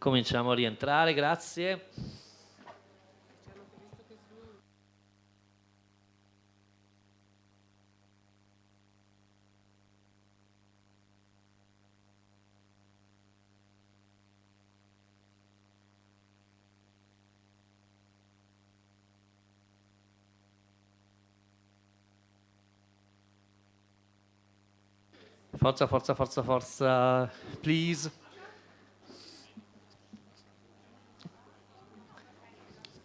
Cominciamo a rientrare, grazie. Forza, forza, forza, forza, please.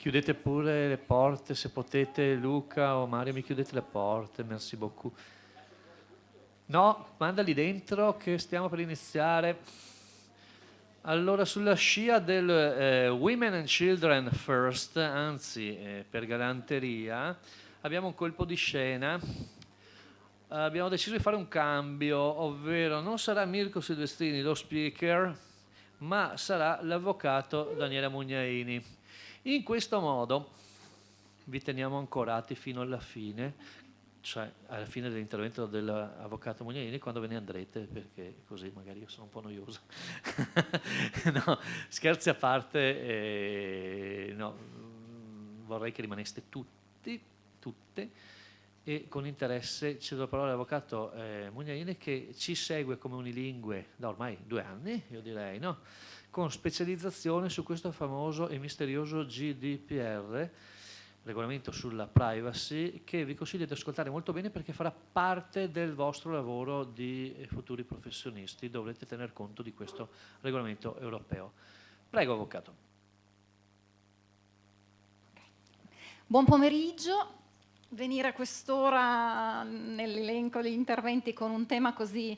Chiudete pure le porte se potete, Luca o Mario, mi chiudete le porte, merci beaucoup. No, mandali dentro che stiamo per iniziare. Allora, sulla scia del eh, Women and Children First, anzi eh, per galanteria, abbiamo un colpo di scena abbiamo deciso di fare un cambio, ovvero non sarà Mirko Silvestrini lo speaker, ma sarà l'avvocato Daniele Mugnaini. In questo modo vi teniamo ancorati fino alla fine, cioè alla fine dell'intervento dell'avvocato Mugnaini quando ve ne andrete, perché così magari io sono un po' noioso. no, scherzi a parte, eh, no, vorrei che rimaneste tutti, tutte, e con interesse cedo la parola all'avvocato eh, Mugnaini che ci segue come unilingue da ormai due anni, io direi, no? Con specializzazione su questo famoso e misterioso GDPR, regolamento sulla privacy, che vi consiglio di ascoltare molto bene perché farà parte del vostro lavoro di futuri professionisti, dovrete tener conto di questo regolamento europeo. Prego, avvocato. Buon pomeriggio, venire a quest'ora nell'elenco degli interventi con un tema così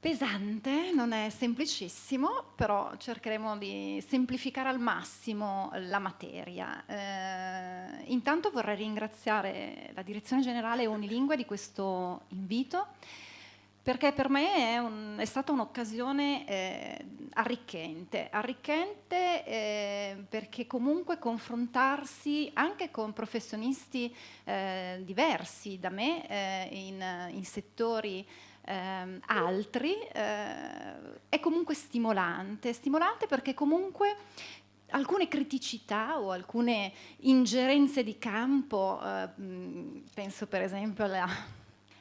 pesante non è semplicissimo, però cercheremo di semplificare al massimo la materia. Eh, intanto vorrei ringraziare la Direzione Generale Unilingue di questo invito perché per me è, un, è stata un'occasione eh, arricchente, arricchente eh, perché comunque confrontarsi anche con professionisti eh, diversi da me eh, in, in, settori ehm, altri eh, è comunque stimolante, stimolante perché comunque alcune criticità o alcune ingerenze di campo, eh, penso per esempio alla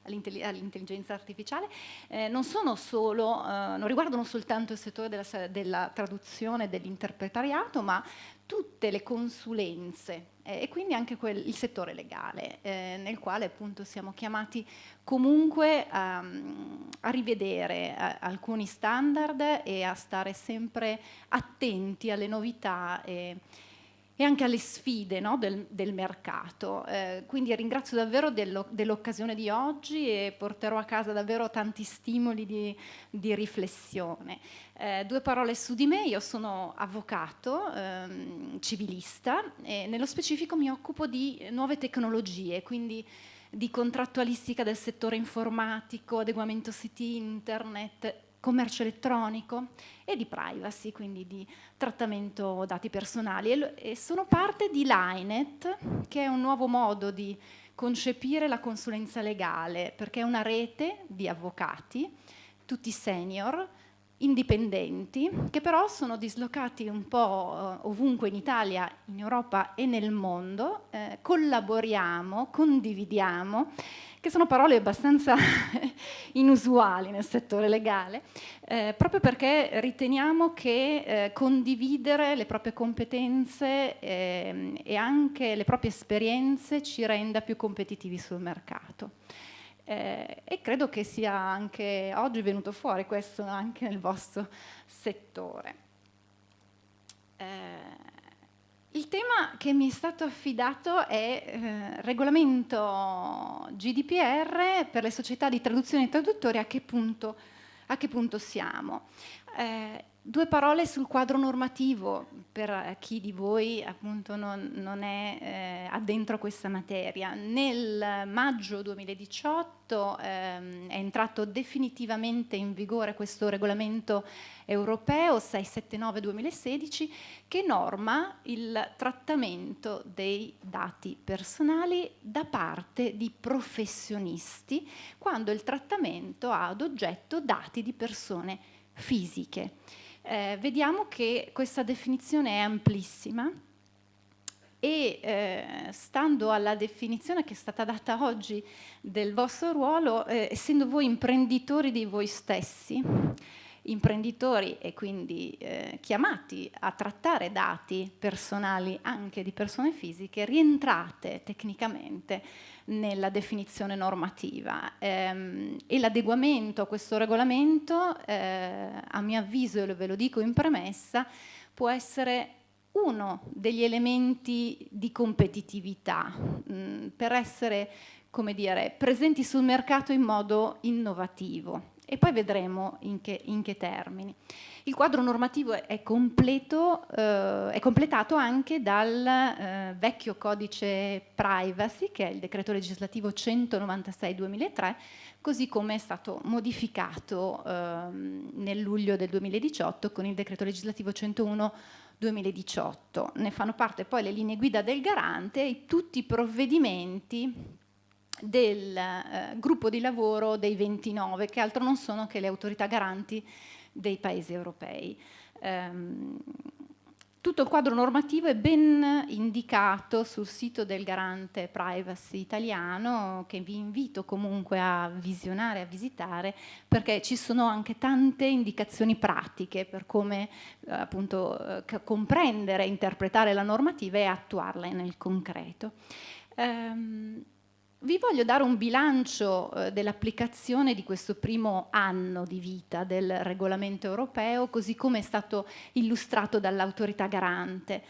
all'intelligenza artificiale, eh, non, solo, eh, non riguardano soltanto il settore della, della traduzione e dell'interpretariato, ma tutte le consulenze eh, e quindi anche quel, il settore legale, eh, nel quale appunto siamo chiamati comunque a, a rivedere a, alcuni standard e a stare sempre attenti alle novità. E, e anche alle sfide no, del, del, mercato. Eh, quindi ringrazio davvero dell'occasione di oggi e porterò a casa davvero tanti stimoli di, di riflessione. Eh, due parole su di me, io sono avvocato, ehm, civilista e nello specifico mi occupo di nuove tecnologie, quindi di contrattualistica del settore informatico, adeguamento siti internet, commercio elettronico e di privacy, quindi di trattamento dati personali. E, sono parte di Linet, che è un nuovo modo di concepire la consulenza legale, perché è una rete di avvocati, tutti senior, indipendenti, che però sono dislocati un po' ovunque in Italia, in Europa e nel mondo, eh, collaboriamo, condividiamo che sono parole abbastanza inusuali nel settore legale, eh, proprio perché riteniamo che eh, condividere le proprie competenze eh, e anche le proprie esperienze ci renda più competitivi sul mercato. Eh, e credo che sia anche oggi venuto fuori questo anche nel vostro settore. Il tema che mi è stato affidato è eh, regolamento GDPR per le società di traduzione e traduttori, a che punto, a che punto siamo. Eh, Due parole sul quadro normativo per chi di voi appunto non, non è eh, addentro a questa materia. Nel maggio 2018 ehm, è entrato definitivamente in vigore questo regolamento europeo 679-2016 che norma il trattamento dei dati personali da parte di professionisti quando il trattamento ha ad oggetto dati di persone fisiche. eh, vediamo che questa definizione è amplissima e eh, stando alla definizione che è stata data oggi del vostro ruolo, eh, essendo voi imprenditori di voi stessi, imprenditori e quindi eh, chiamati a trattare dati personali anche di persone fisiche, rientrate tecnicamente nella definizione normativa ehm, e l'adeguamento a questo regolamento, eh, a mio avviso, e ve lo dico in premessa, può essere uno degli elementi di competitività mm, per essere come dire, presenti sul mercato in modo innovativo e poi vedremo in che, in che termini. Il quadro normativo è, completo, eh, è completato anche dal eh, vecchio codice privacy, che è il decreto legislativo 196-2003, così come è stato modificato eh, nel luglio del 2018 con il decreto legislativo 101 2018. Ne fanno parte poi le linee guida del garante e tutti i provvedimenti del eh, gruppo di lavoro dei 29, che altro non sono che le autorità garanti dei paesi europei. Um, tutto il quadro normativo è ben indicato sul sito del garante privacy italiano che vi invito comunque a visionare, a visitare perché ci sono anche tante indicazioni pratiche per come eh, appunto eh, comprendere, interpretare la normativa e attuarla nel concreto. Um, vi voglio dare un bilancio eh, dell'applicazione di questo primo anno di vita del regolamento europeo, così come è stato illustrato dall'autorità garante.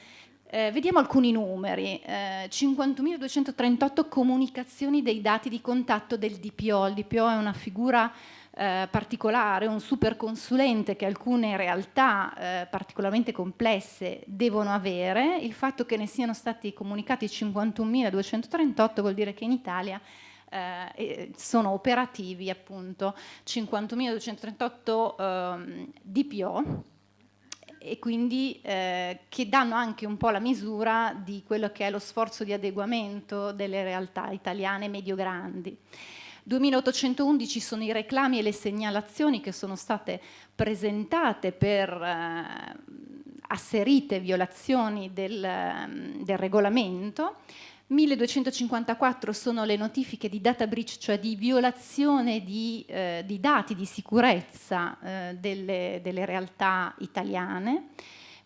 Eh, vediamo alcuni numeri, eh, 51.238 comunicazioni dei dati di contatto del DPO, il DPO è una figura eh, particolare, un super consulente che alcune realtà eh, particolarmente complesse devono avere, il fatto che ne siano stati comunicati 51.238 vuol dire che in Italia eh, sono operativi appunto 50.238 eh, DPO e quindi eh, che danno anche un po' la misura di quello che è lo sforzo di adeguamento delle realtà italiane medio-grandi. 2811 sono i reclami e le segnalazioni che sono state presentate per eh, asserite violazioni del, mm, del regolamento, 1254 sono le notifiche di data breach, cioè di violazione di, eh, di dati di sicurezza eh, delle, delle, realtà italiane,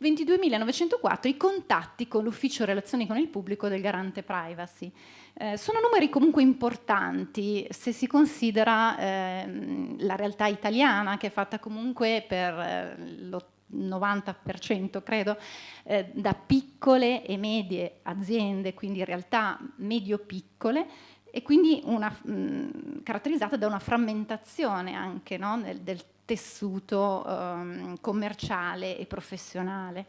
22.904 i contatti con l'ufficio relazioni con il pubblico del garante privacy. Eh, sono numeri comunque importanti se si considera eh, la realtà italiana che è fatta comunque per eh, l'80 90% credo, eh, da piccole e medie aziende, quindi realtà medio-piccole, e quindi una, mh, caratterizzata da una frammentazione anche no, del, del, tessuto um, commerciale e professionale.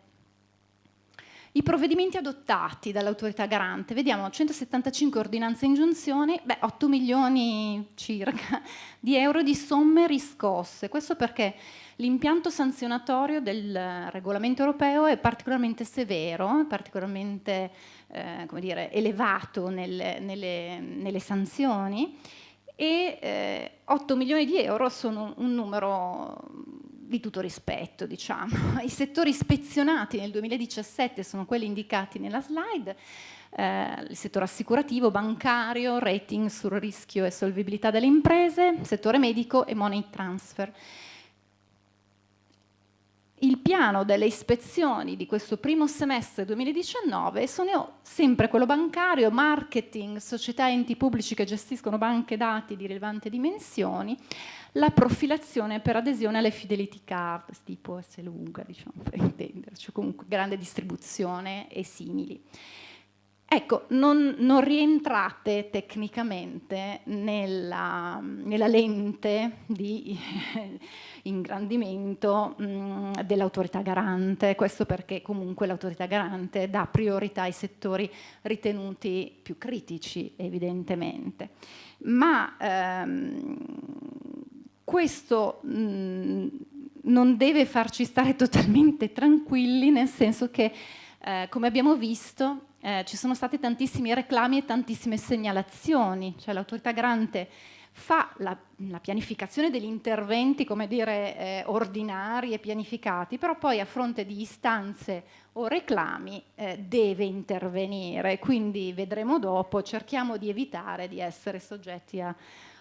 I provvedimenti adottati dall'autorità garante, vediamo 175 ordinanze e ingiunzioni, beh, 8 milioni circa di euro di somme riscosse. Questo perché l'impianto sanzionatorio del regolamento europeo è particolarmente severo, particolarmente eh, dire, elevato nelle, nelle, nelle sanzioni e eh, 8 milioni di euro sono un numero di tutto rispetto, diciamo. I settori ispezionati nel 2017 sono quelli indicati nella slide, eh, il settore assicurativo, bancario, rating sul rischio e solvibilità delle imprese, settore medico e money transfer il piano delle ispezioni di questo primo semestre 2019 sono sempre quello bancario, marketing, società enti pubblici che gestiscono banche dati di rilevante dimensioni, la profilazione per adesione alle fidelity card, tipo S lunga, diciamo, per intenderci, comunque grande distribuzione e simili. Ecco, non, non rientrate tecnicamente nella, nella lente di ingrandimento dell'autorità garante, questo perché comunque l'autorità garante dà priorità ai settori ritenuti più critici evidentemente. Ma ehm, questo mh, non deve farci stare totalmente tranquilli, nel senso che, eh, come abbiamo visto, eh, ci sono stati tantissimi reclami e tantissime segnalazioni, cioè l'autorità garante fa la, la, pianificazione degli interventi, come dire, eh, ordinari e pianificati, però poi a fronte di istanze o reclami eh, deve intervenire, quindi vedremo dopo, cerchiamo di evitare di essere soggetti a,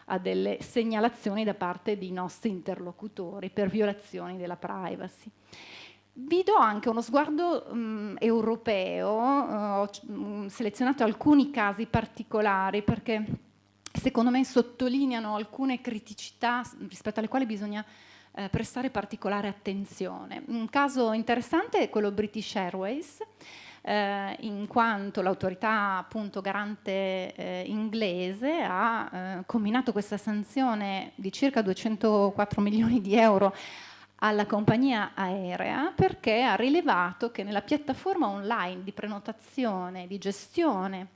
a delle segnalazioni da parte di nostri interlocutori per violazioni della privacy. Vi do anche uno sguardo um, europeo, uh, ho um, selezionato alcuni casi particolari perché secondo me sottolineano alcune criticità rispetto alle quali bisogna eh, prestare particolare attenzione. Un caso interessante è quello British Airways, eh, in quanto l'autorità appunto garante eh, inglese ha eh, combinato questa sanzione di circa 204 milioni di euro alla compagnia aerea perché ha rilevato che nella piattaforma online di prenotazione, di gestione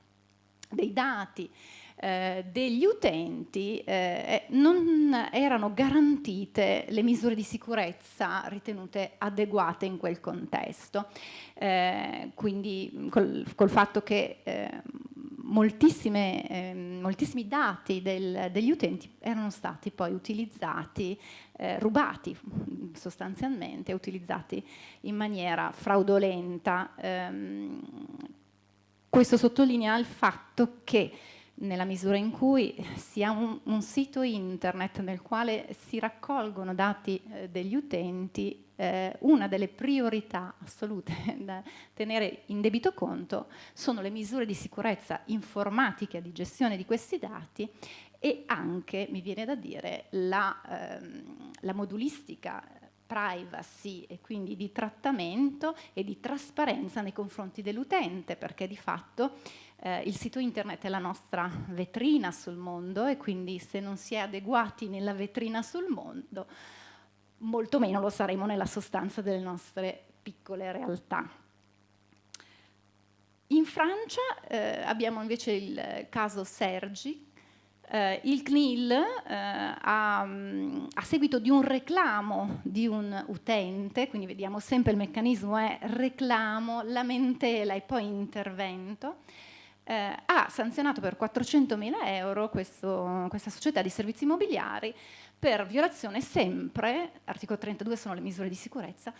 dei dati eh, degli utenti eh, non erano garantite le misure di sicurezza ritenute adeguate in quel contesto. Eh, quindi col, col, fatto che eh, moltissimi dati del, degli utenti erano stati poi utilizzati, eh, rubati sostanzialmente, utilizzati in maniera fraudolenta. Ehm, questo sottolinea il fatto che nella misura in cui si ha un, un, sito internet nel quale si raccolgono dati eh, degli utenti, eh, una delle priorità assolute da tenere in debito conto sono le misure di sicurezza informatica di gestione di questi dati e anche, mi viene da dire, la, ehm, la modulistica privacy e quindi di trattamento e di trasparenza nei confronti dell'utente, perché di fatto eh, il sito internet è la nostra vetrina sul mondo e quindi se non si è adeguati nella vetrina sul mondo, molto meno lo saremo nella sostanza delle nostre piccole realtà. In Francia eh, abbiamo invece il caso Sergi, Uh, il CNIL uh, a, a, seguito di un reclamo di un utente, quindi vediamo sempre il meccanismo è reclamo, lamentela e poi intervento, eh, ha sanzionato per 400.000 euro questo, questa società di servizi immobiliari per violazione sempre, articolo 32 sono le misure di sicurezza,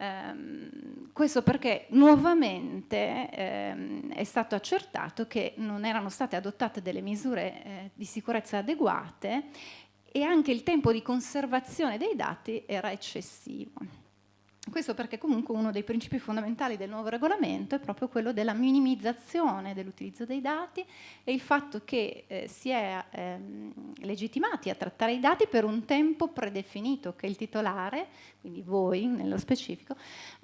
ehm, questo perché nuovamente ehm, è stato accertato che non erano state adottate delle misure eh, di sicurezza adeguate e anche il tempo di conservazione dei dati era eccessivo. Questo perché comunque uno dei principi fondamentali del nuovo regolamento è proprio quello della minimizzazione dell'utilizzo dei dati e il fatto che eh, si è ehm, legittimati a trattare i dati per un tempo predefinito che il titolare, quindi voi nello specifico,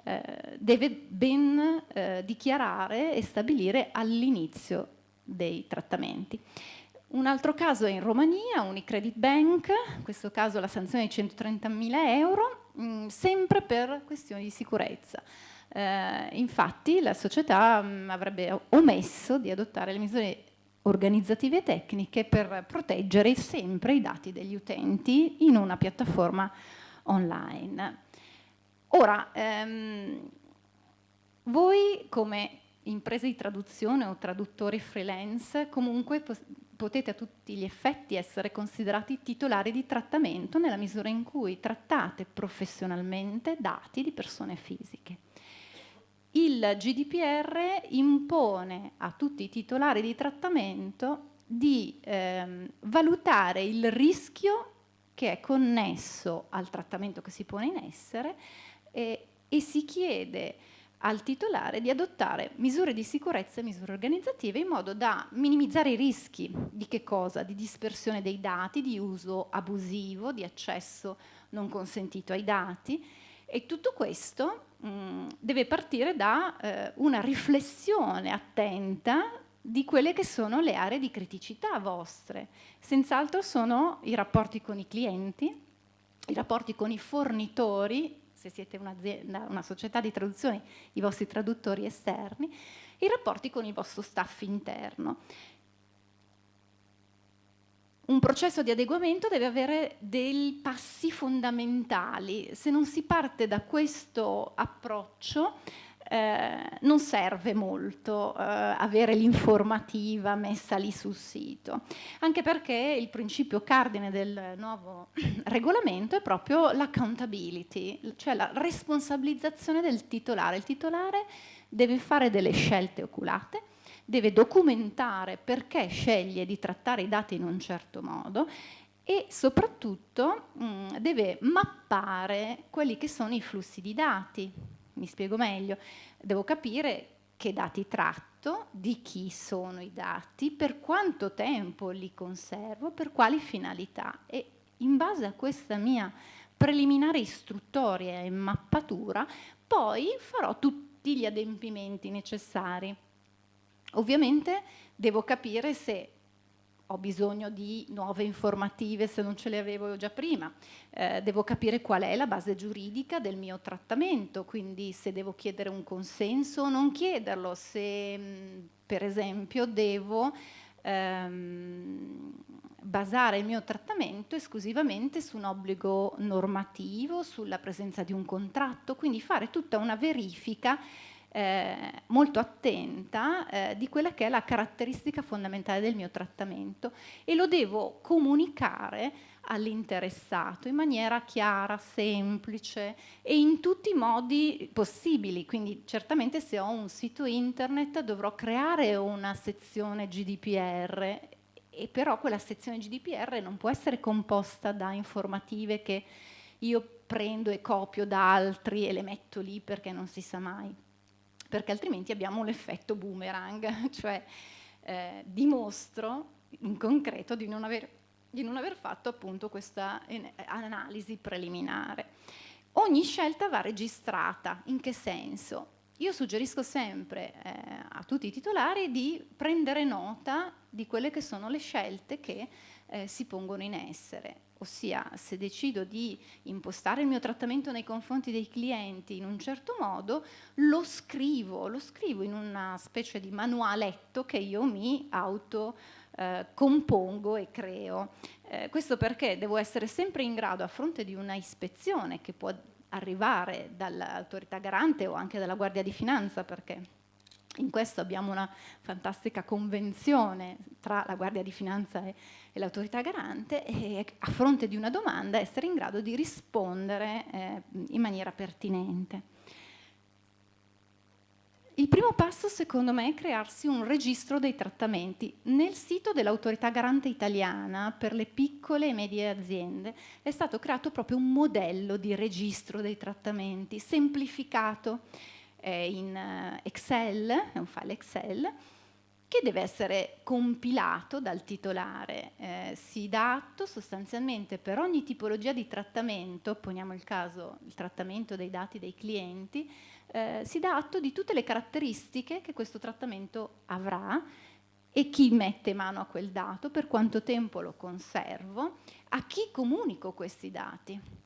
eh, deve ben eh, dichiarare e stabilire all'inizio dei trattamenti. Un altro caso è in Romania, Unicredit Bank, in questo caso la sanzione è di 130.000 euro, mh, mm, sempre per questioni di sicurezza. Eh, infatti la società mh, mm, avrebbe omesso di adottare le misure organizzative e tecniche per proteggere sempre i dati degli utenti in una piattaforma online. Ora, ehm, voi come imprese di traduzione o traduttori freelance comunque potete a tutti gli effetti essere considerati titolari di trattamento nella misura in cui trattate professionalmente dati di persone fisiche. Il GDPR impone a tutti i titolari di trattamento di ehm, valutare il rischio che è connesso al trattamento che si pone in essere e, e si chiede al titolare di adottare misure di sicurezza e misure organizzative in modo da minimizzare i rischi di che cosa? Di dispersione dei dati, di uso abusivo, di accesso non consentito ai dati e tutto questo mh, mm, deve partire da eh, una riflessione attenta di quelle che sono le aree di criticità vostre. Senz'altro sono i rapporti con i clienti, i rapporti con i fornitori se siete un'azienda, una società di traduzione, i vostri traduttori esterni, i rapporti con il vostro staff interno. Un processo di adeguamento deve avere dei passi fondamentali. Se non si parte da questo approccio, eh, non serve molto eh, avere l'informativa messa lì sul sito, anche perché il principio cardine del nuovo regolamento è proprio l'accountability, cioè la responsabilizzazione del titolare. Il titolare deve fare delle scelte oculate, deve documentare perché sceglie di trattare i dati in un certo modo e soprattutto mh, mm, deve mappare quelli che sono i flussi di dati. Mi spiego meglio, devo capire che dati tratto, di chi sono i dati, per quanto tempo li conservo, per quali finalità e in base a questa mia preliminare istruttoria e mappatura poi farò tutti gli adempimenti necessari. Ovviamente devo capire se ho bisogno di nuove informative se non ce le avevo già prima, eh, devo capire qual è la base giuridica del mio trattamento, quindi se devo chiedere un consenso o non chiederlo, se mh, per esempio devo ehm, basare il mio trattamento esclusivamente su un obbligo normativo, sulla presenza di un contratto, quindi fare tutta una verifica eh, molto attenta eh, di quella che è la caratteristica fondamentale del mio trattamento e lo devo comunicare all'interessato in maniera chiara, semplice e in tutti i modi possibili. Quindi certamente se ho un sito internet dovrò creare una sezione GDPR e però quella sezione GDPR non può essere composta da informative che io prendo e copio da altri e le metto lì perché non si sa mai perché altrimenti abbiamo l'effetto boomerang, cioè eh, dimostro in concreto di non, aver, di non aver fatto appunto questa analisi preliminare. Ogni scelta va registrata, in che senso? Io suggerisco sempre eh, a tutti i titolari di prendere nota di quelle che sono le scelte che eh, si pongono in essere ossia se decido di impostare il mio trattamento nei confronti dei clienti in un certo modo, lo scrivo, lo scrivo in una specie di manualetto che io mi auto eh, compongo e creo. Eh, questo perché devo essere sempre in grado, a fronte di una ispezione che può arrivare dall'autorità garante o anche dalla Guardia di Finanza, perché in questo abbiamo una fantastica convenzione tra la Guardia di Finanza e, e l'autorità garante e a fronte di una domanda essere in grado di rispondere eh, in maniera pertinente. Il primo passo secondo me è crearsi un registro dei trattamenti. Nel sito dell'autorità garante italiana per le piccole e medie aziende è stato creato proprio un modello di registro dei trattamenti semplificato in eh, Excel, è un file Excel, che deve essere compilato dal titolare. Eh, si dà atto sostanzialmente per ogni tipologia di trattamento, poniamo il caso il trattamento dei dati dei clienti, eh, si dà atto di tutte le caratteristiche che questo trattamento avrà e chi mette mano a quel dato, per quanto tempo lo conservo, a chi comunico questi dati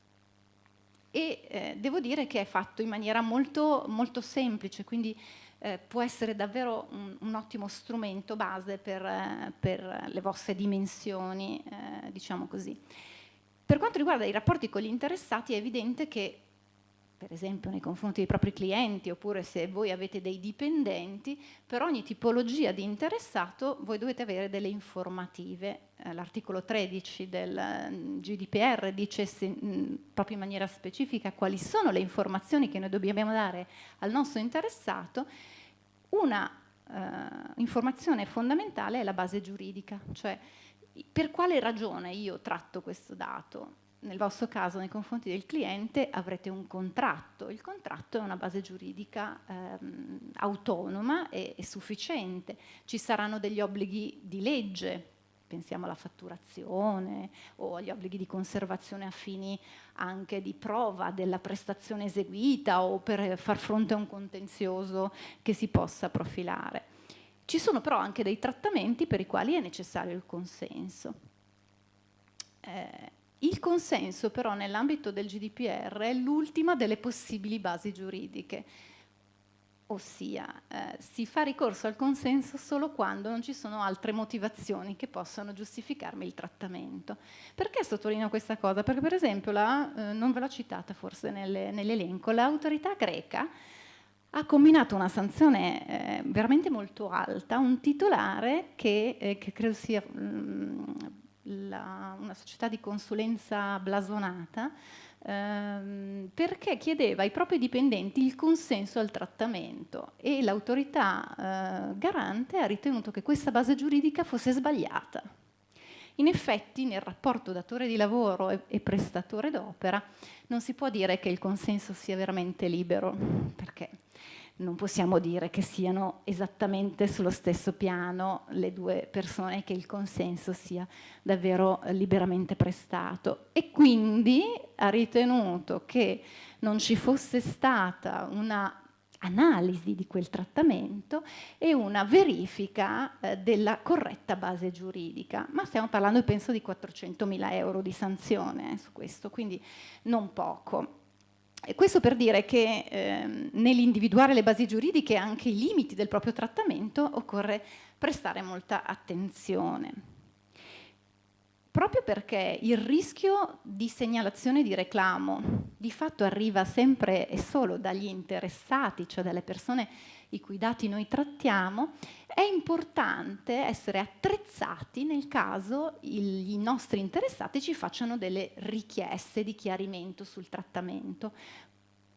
e eh, devo dire che è fatto in maniera molto, molto semplice, quindi eh, può essere davvero un, un, ottimo strumento base per, eh, per le vostre dimensioni, eh, diciamo così. Per quanto riguarda i rapporti con gli interessati è evidente che per esempio nei confronti dei propri clienti oppure se voi avete dei dipendenti, per ogni tipologia di interessato voi dovete avere delle informative. Eh, l'articolo 13 del mm, GDPR dice mm, proprio in maniera specifica quali sono le informazioni che noi dobbiamo dare al nostro interessato. Una uh, informazione fondamentale è la base giuridica, cioè per quale ragione io tratto questo dato? Nel vostro caso nei confronti del cliente avrete un contratto. Il contratto è una base giuridica ehm, autonoma e, e, sufficiente. Ci saranno degli obblighi di legge, pensiamo alla fatturazione o agli obblighi di conservazione a fini anche di prova della prestazione eseguita o per far fronte a un contenzioso che si possa profilare. Ci sono però anche dei trattamenti per i quali è necessario il consenso. Eh, il consenso però nell'ambito del GDPR è l'ultima delle possibili basi giuridiche, ossia eh, si fa ricorso al consenso solo quando non ci sono altre motivazioni che possano giustificarmi il trattamento. Perché sottolineo questa cosa? Perché per esempio, la, eh, non ve l'ho citata forse nell'elenco, l'autorità greca ha combinato una sanzione eh, veramente molto alta, un titolare che, eh, che credo sia mh, mm, una società di consulenza blasonata, ehm, perché chiedeva ai propri dipendenti il consenso al trattamento e l'autorità eh, garante ha ritenuto che questa base giuridica fosse sbagliata. In effetti nel rapporto datore di lavoro e, prestatore d'opera non si può dire che il consenso sia veramente libero, perché non possiamo dire che siano esattamente sullo stesso piano le due persone che il consenso sia davvero liberamente prestato e quindi ha ritenuto che non ci fosse stata una analisi di quel trattamento e una verifica eh, della corretta base giuridica. Ma stiamo parlando, penso, di 400.000 euro di sanzione eh, su questo, quindi non poco. E questo per dire che eh, nell'individuare le basi giuridiche e anche i limiti del proprio trattamento occorre prestare molta attenzione. Proprio perché il rischio di segnalazione di reclamo di fatto arriva sempre e solo dagli interessati, cioè dalle persone i cui dati noi trattiamo, è importante essere attrezzati nel caso i nostri interessati ci facciano delle richieste di chiarimento sul trattamento.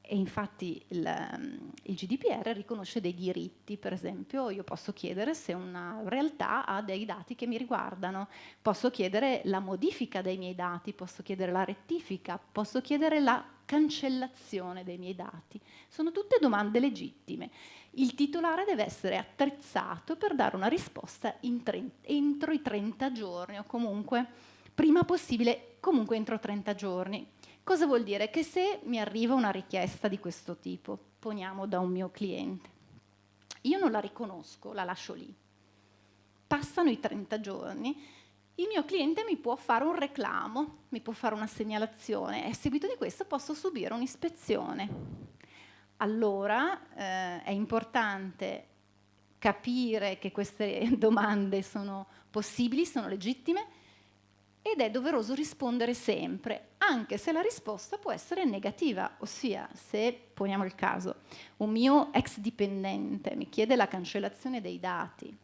E infatti il, il, GDPR riconosce dei diritti, per esempio io posso chiedere se una realtà ha dei dati che mi riguardano, posso chiedere la modifica dei miei dati, posso chiedere la rettifica, posso chiedere la cancellazione dei miei dati. Sono tutte domande legittime il titolare deve essere attrezzato per dare una risposta entro i 30 giorni o comunque prima possibile, comunque entro 30 giorni. Cosa vuol dire? Che se mi arriva una richiesta di questo tipo, poniamo da un mio cliente, io non la riconosco, la lascio lì. Passano i 30 giorni, il mio cliente mi può fare un reclamo, mi può fare una segnalazione e a seguito di questo posso subire un'ispezione allora eh, è importante capire che queste domande sono possibili, sono legittime ed è doveroso rispondere sempre, anche se la risposta può essere negativa, ossia se, poniamo il caso, un mio ex dipendente mi chiede la cancellazione dei dati,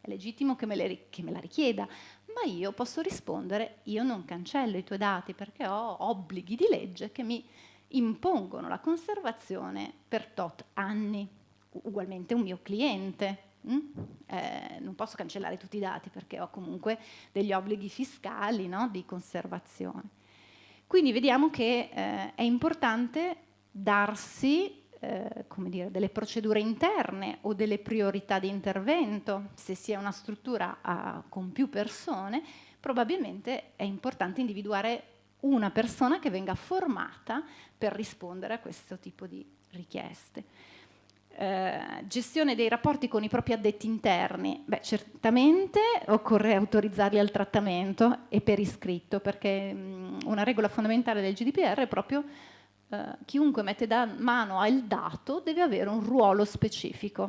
è legittimo che me, le, che me la richieda, ma io posso rispondere io non cancello i tuoi dati perché ho obblighi di legge che mi impongono la conservazione per tot anni. Ugualmente un mio cliente, mm? eh, non posso cancellare tutti i dati perché ho comunque degli obblighi fiscali no? di conservazione. Quindi vediamo che eh, è importante darsi eh, dire, delle procedure interne o delle priorità di intervento, se si è una struttura a, con più persone, probabilmente è importante individuare una persona che venga formata per rispondere a questo tipo di richieste. Eh, gestione dei rapporti con i propri addetti interni. Beh, certamente occorre autorizzarli al trattamento e per iscritto, perché mh, una regola fondamentale del GDPR è proprio eh, chiunque mette da mano al dato deve avere un ruolo specifico.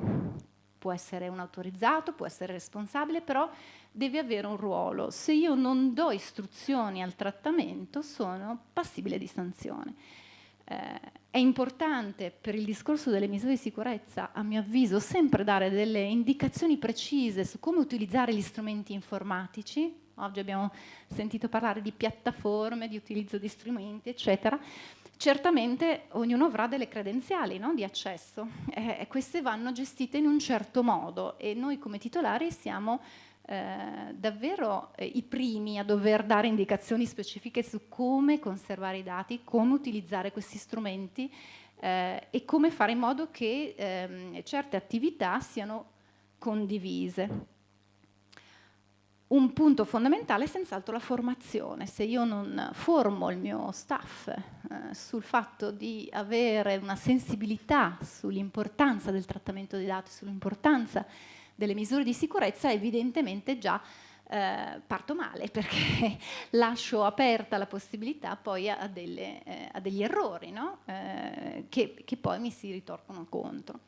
Può essere un autorizzato, può essere responsabile, però deve avere un ruolo. Se io non do istruzioni al trattamento sono passibile di sanzione. Eh, è importante per il discorso delle misure di sicurezza, a mio avviso, sempre dare delle indicazioni precise su come utilizzare gli strumenti informatici. Oggi abbiamo sentito parlare di piattaforme, di utilizzo di strumenti, eccetera. Certamente ognuno avrà delle credenziali no? di accesso eh, e queste vanno gestite in un certo modo e noi come titolari siamo eh, davvero eh, i primi a dover dare indicazioni specifiche su come conservare i dati, come utilizzare questi strumenti eh, e come fare in modo che ehm, certe attività siano condivise. Un punto fondamentale è senz'altro la formazione. Se io non formo il mio staff eh, sul fatto di avere una sensibilità sull'importanza del trattamento dei dati, sull'importanza delle misure di sicurezza, evidentemente già eh, parto male perché lascio aperta la possibilità poi a, delle, eh, a degli errori no? eh, che, che poi mi si ritorcono contro.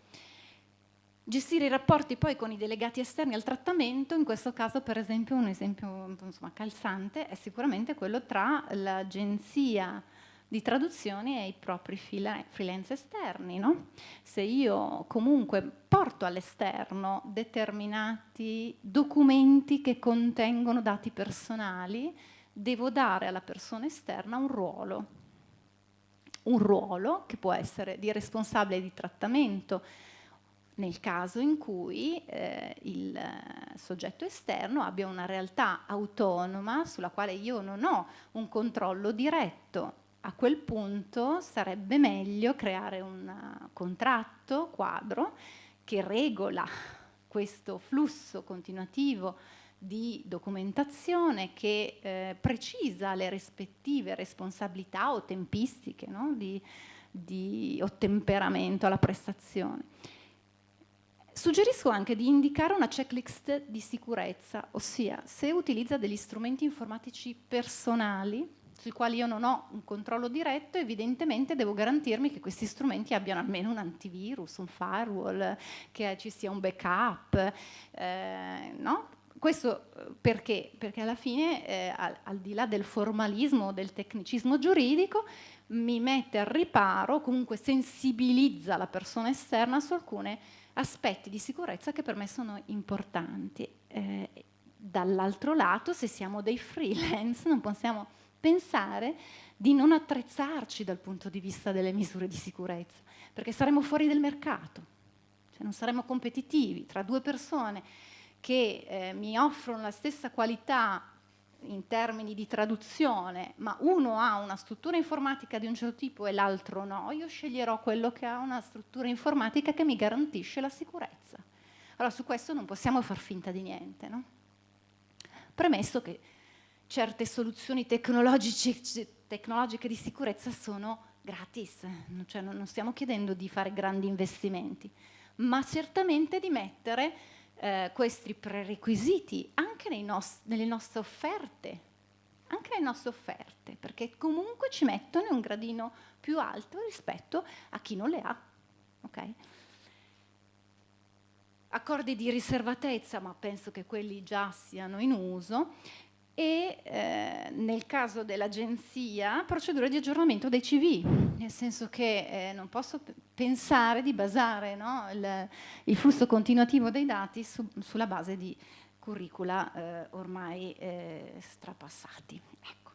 Gestire i rapporti poi con i delegati esterni al trattamento, in questo caso per esempio un esempio insomma, calzante è sicuramente quello tra l'agenzia di traduzioni ai propri freelance esterni. No? Se io comunque porto all'esterno determinati documenti che contengono dati personali, devo dare alla persona esterna un ruolo. Un ruolo che può essere di responsabile di trattamento, nel caso in cui eh, il soggetto esterno abbia una realtà autonoma sulla quale io non ho un controllo diretto a quel punto sarebbe meglio creare un contratto quadro che regola questo flusso continuativo di documentazione che eh, precisa le rispettive responsabilità o tempistiche no? di, di ottemperamento alla prestazione. Suggerisco anche di indicare una checklist di sicurezza, ossia se utilizza degli strumenti informatici personali sui quali io non ho un controllo diretto, evidentemente devo garantirmi che questi strumenti abbiano almeno un antivirus, un firewall, che ci sia un backup, eh, no? Questo eh, perché? Perché alla fine, eh, al, al, di là del formalismo, del tecnicismo giuridico, mi mette al riparo, comunque sensibilizza la persona esterna su alcuni aspetti di sicurezza che per me sono importanti. Eh, dall'altro lato, se siamo dei freelance, non possiamo pensare di non attrezzarci dal punto di vista delle misure di sicurezza, perché saremo fuori del mercato, cioè non saremo competitivi tra due persone che eh, mi offrono la stessa qualità in termini di traduzione, ma uno ha una struttura informatica di un certo tipo e l'altro no, io sceglierò quello che ha una struttura informatica che mi garantisce la sicurezza. Allora su questo non possiamo far finta di niente. No? Premesso che certe soluzioni tecnologiche, tecnologiche di sicurezza sono gratis, cioè non stiamo chiedendo di fare grandi investimenti, ma certamente di mettere eh, questi prerequisiti anche nelle nostre offerte, anche nelle nostre offerte, perché comunque ci mettono un gradino più alto rispetto a chi non le ha. Okay? Accordi di riservatezza, ma penso che quelli già siano in uso, e eh, nel caso dell'agenzia procedure di aggiornamento dei CV, nel senso che eh, non posso pensare di basare no, il, il, flusso continuativo dei dati su, sulla base di curricula eh, ormai eh, strapassati. Ecco.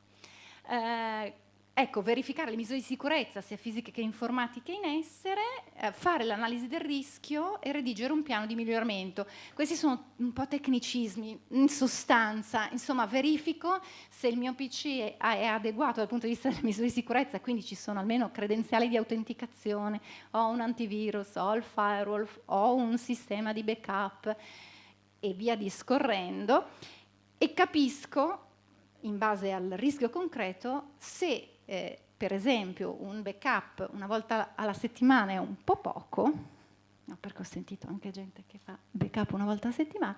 Ecco, verificare le misure di sicurezza, sia fisiche che informatiche in essere, eh, fare l'analisi del rischio e redigere un piano di miglioramento. Questi sono un po' tecnicismi, in sostanza, insomma verifico se il mio PC è, è adeguato dal punto di vista delle misure di sicurezza, quindi ci sono almeno credenziali di autenticazione, ho un antivirus, ho il firewall, ho un sistema di backup e via discorrendo e capisco in base al rischio concreto se eh, per esempio un backup una volta alla settimana è un po' poco, no, perché ho sentito anche gente che fa backup una volta alla settimana,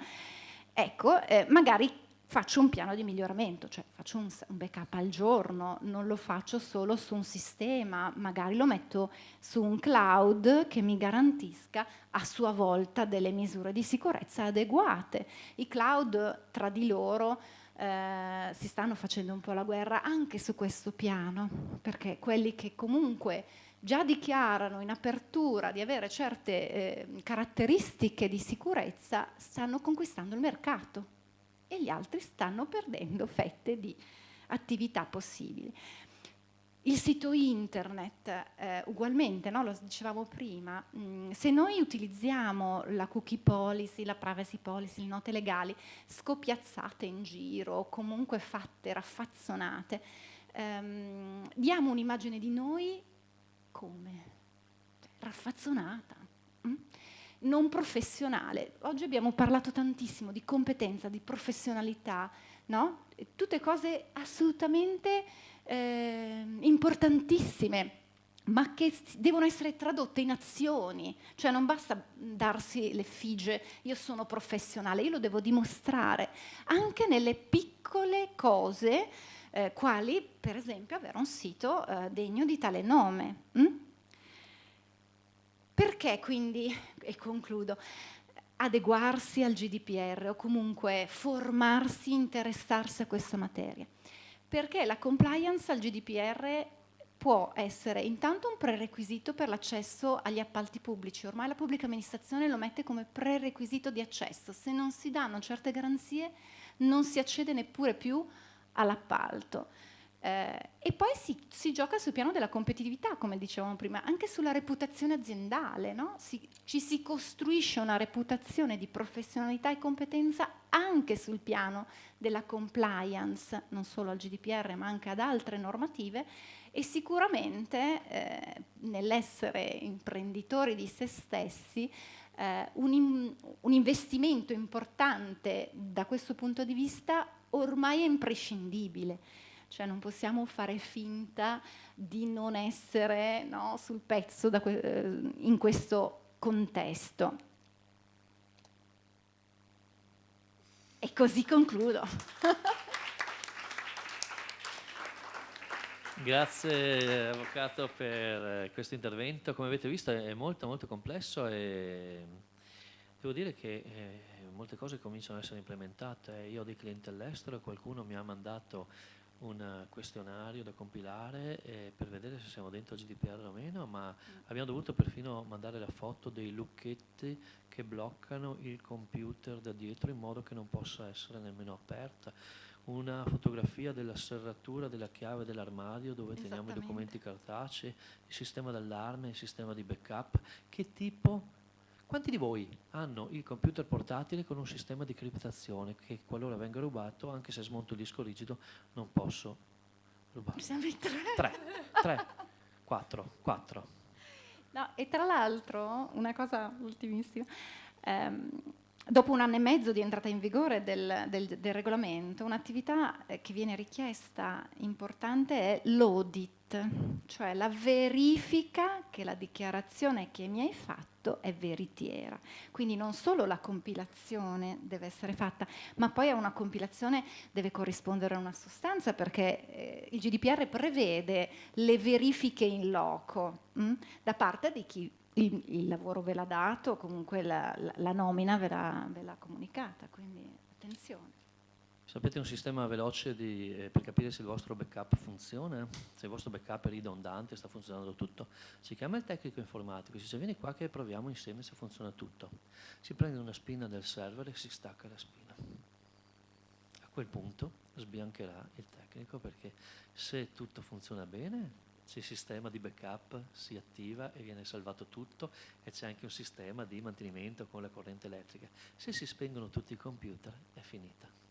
ecco, eh, magari faccio un piano di miglioramento, cioè faccio un, un, backup al giorno, non lo faccio solo su un sistema, magari lo metto su un cloud che mi garantisca a sua volta delle misure di sicurezza adeguate. I cloud tra di loro eh, si stanno facendo un po' la guerra anche su questo piano, perché quelli che comunque già dichiarano in apertura di avere certe eh, caratteristiche di sicurezza stanno conquistando il mercato e gli altri stanno perdendo fette di attività possibili. Il sito internet, eh, ugualmente, no? lo dicevamo prima, mh, mm, se noi utilizziamo la cookie policy, la privacy policy, le note legali scopiazzate in giro o comunque fatte, raffazzonate, ehm, diamo un'immagine di noi come? Raffazzonata, mh? Mm? non professionale. Oggi abbiamo parlato tantissimo di competenza, di professionalità, no? tutte cose assolutamente eh, importantissime ma che devono essere tradotte in azioni, cioè non basta darsi l'effigie, io sono professionale, io lo devo dimostrare, anche nelle piccole cose, eh, quali per esempio avere un sito eh, degno di tale nome. Hm? Perché quindi, e concludo, adeguarsi al GDPR o comunque formarsi, interessarsi a questa materia? Perché la compliance al GDPR può essere intanto un prerequisito per l'accesso agli appalti pubblici. Ormai la pubblica amministrazione lo mette come prerequisito di accesso. Se non si danno certe garanzie non si accede neppure più all'appalto. Eh, e poi si, si, gioca sul piano della competitività, come dicevamo prima, anche sulla reputazione aziendale. No? Si, ci si costruisce una reputazione di professionalità e competenza anche sul piano della compliance, non solo al GDPR ma anche ad altre normative e sicuramente eh, nell'essere imprenditori di se stessi eh, un, un investimento importante da questo punto di vista ormai è imprescindibile cioè non possiamo fare finta di non essere no, sul pezzo que eh, in questo contesto. E così concludo. Grazie Avvocato per eh, questo intervento, come avete visto è molto molto complesso e devo dire che eh, molte cose cominciano ad essere implementate. Io ho dei clienti all'estero qualcuno mi ha mandato un questionario da compilare eh, per vedere se siamo dentro GDPR o meno, ma mm. abbiamo dovuto perfino mandare la foto dei lucchetti che bloccano il computer da dietro in modo che non possa essere nemmeno aperta. Una fotografia della serratura della chiave dell'armadio dove teniamo i documenti cartacei, il sistema d'allarme, il sistema di backup, che tipo quanti di voi hanno il computer portatile con un sistema di criptazione che qualora venga rubato, anche se smonto il disco rigido, non posso rubarlo? Siamo in tre. Tre, tre, quattro, quattro. No, e tra l'altro, una cosa ultimissima, ehm, dopo un anno e mezzo di entrata in vigore del, del, del regolamento, un'attività eh, che viene richiesta importante è l'audit cioè la verifica che la dichiarazione che mi hai fatto è veritiera. Quindi non solo la compilazione deve essere fatta, ma poi a una compilazione deve corrispondere una sostanza perché eh, il GDPR prevede le verifiche in loco mh, hm, da parte di chi il, il, lavoro ve l'ha dato, comunque la, la, la nomina ve l'ha comunicata, quindi attenzione. Sapete un sistema veloce di, eh, per capire se il vostro backup funziona, se il vostro backup è ridondante, sta funzionando tutto? Si chiama il tecnico informatico, si dice vieni qua che proviamo insieme se funziona tutto. Si prende una spina del server e si stacca la spina. A quel punto sbiancherà il tecnico perché se tutto funziona bene, se il sistema di backup si attiva e viene salvato tutto e c'è anche un sistema di mantenimento con la corrente elettrica. Se si spengono tutti i computer è finita.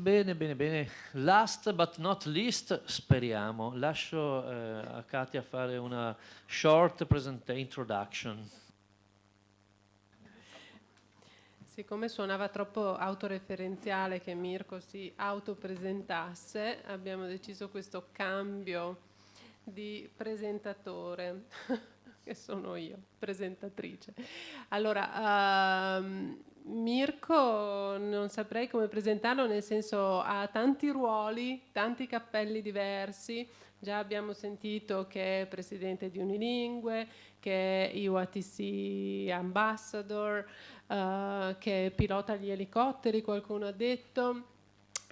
Bene, bene, bene. Last but not least, speriamo. Lascio eh, a Katia fare una short introduction. Siccome suonava troppo autoreferenziale che Mirko si autopresentasse, abbiamo deciso questo cambio di presentatore. che sono io, presentatrice. Allora, um, Mirko non saprei come presentarlo, nel senso ha tanti ruoli, tanti cappelli diversi. Già abbiamo sentito che è presidente di Unilingue, che è UATC ambassador, uh, che pilota gli elicotteri, qualcuno ha detto.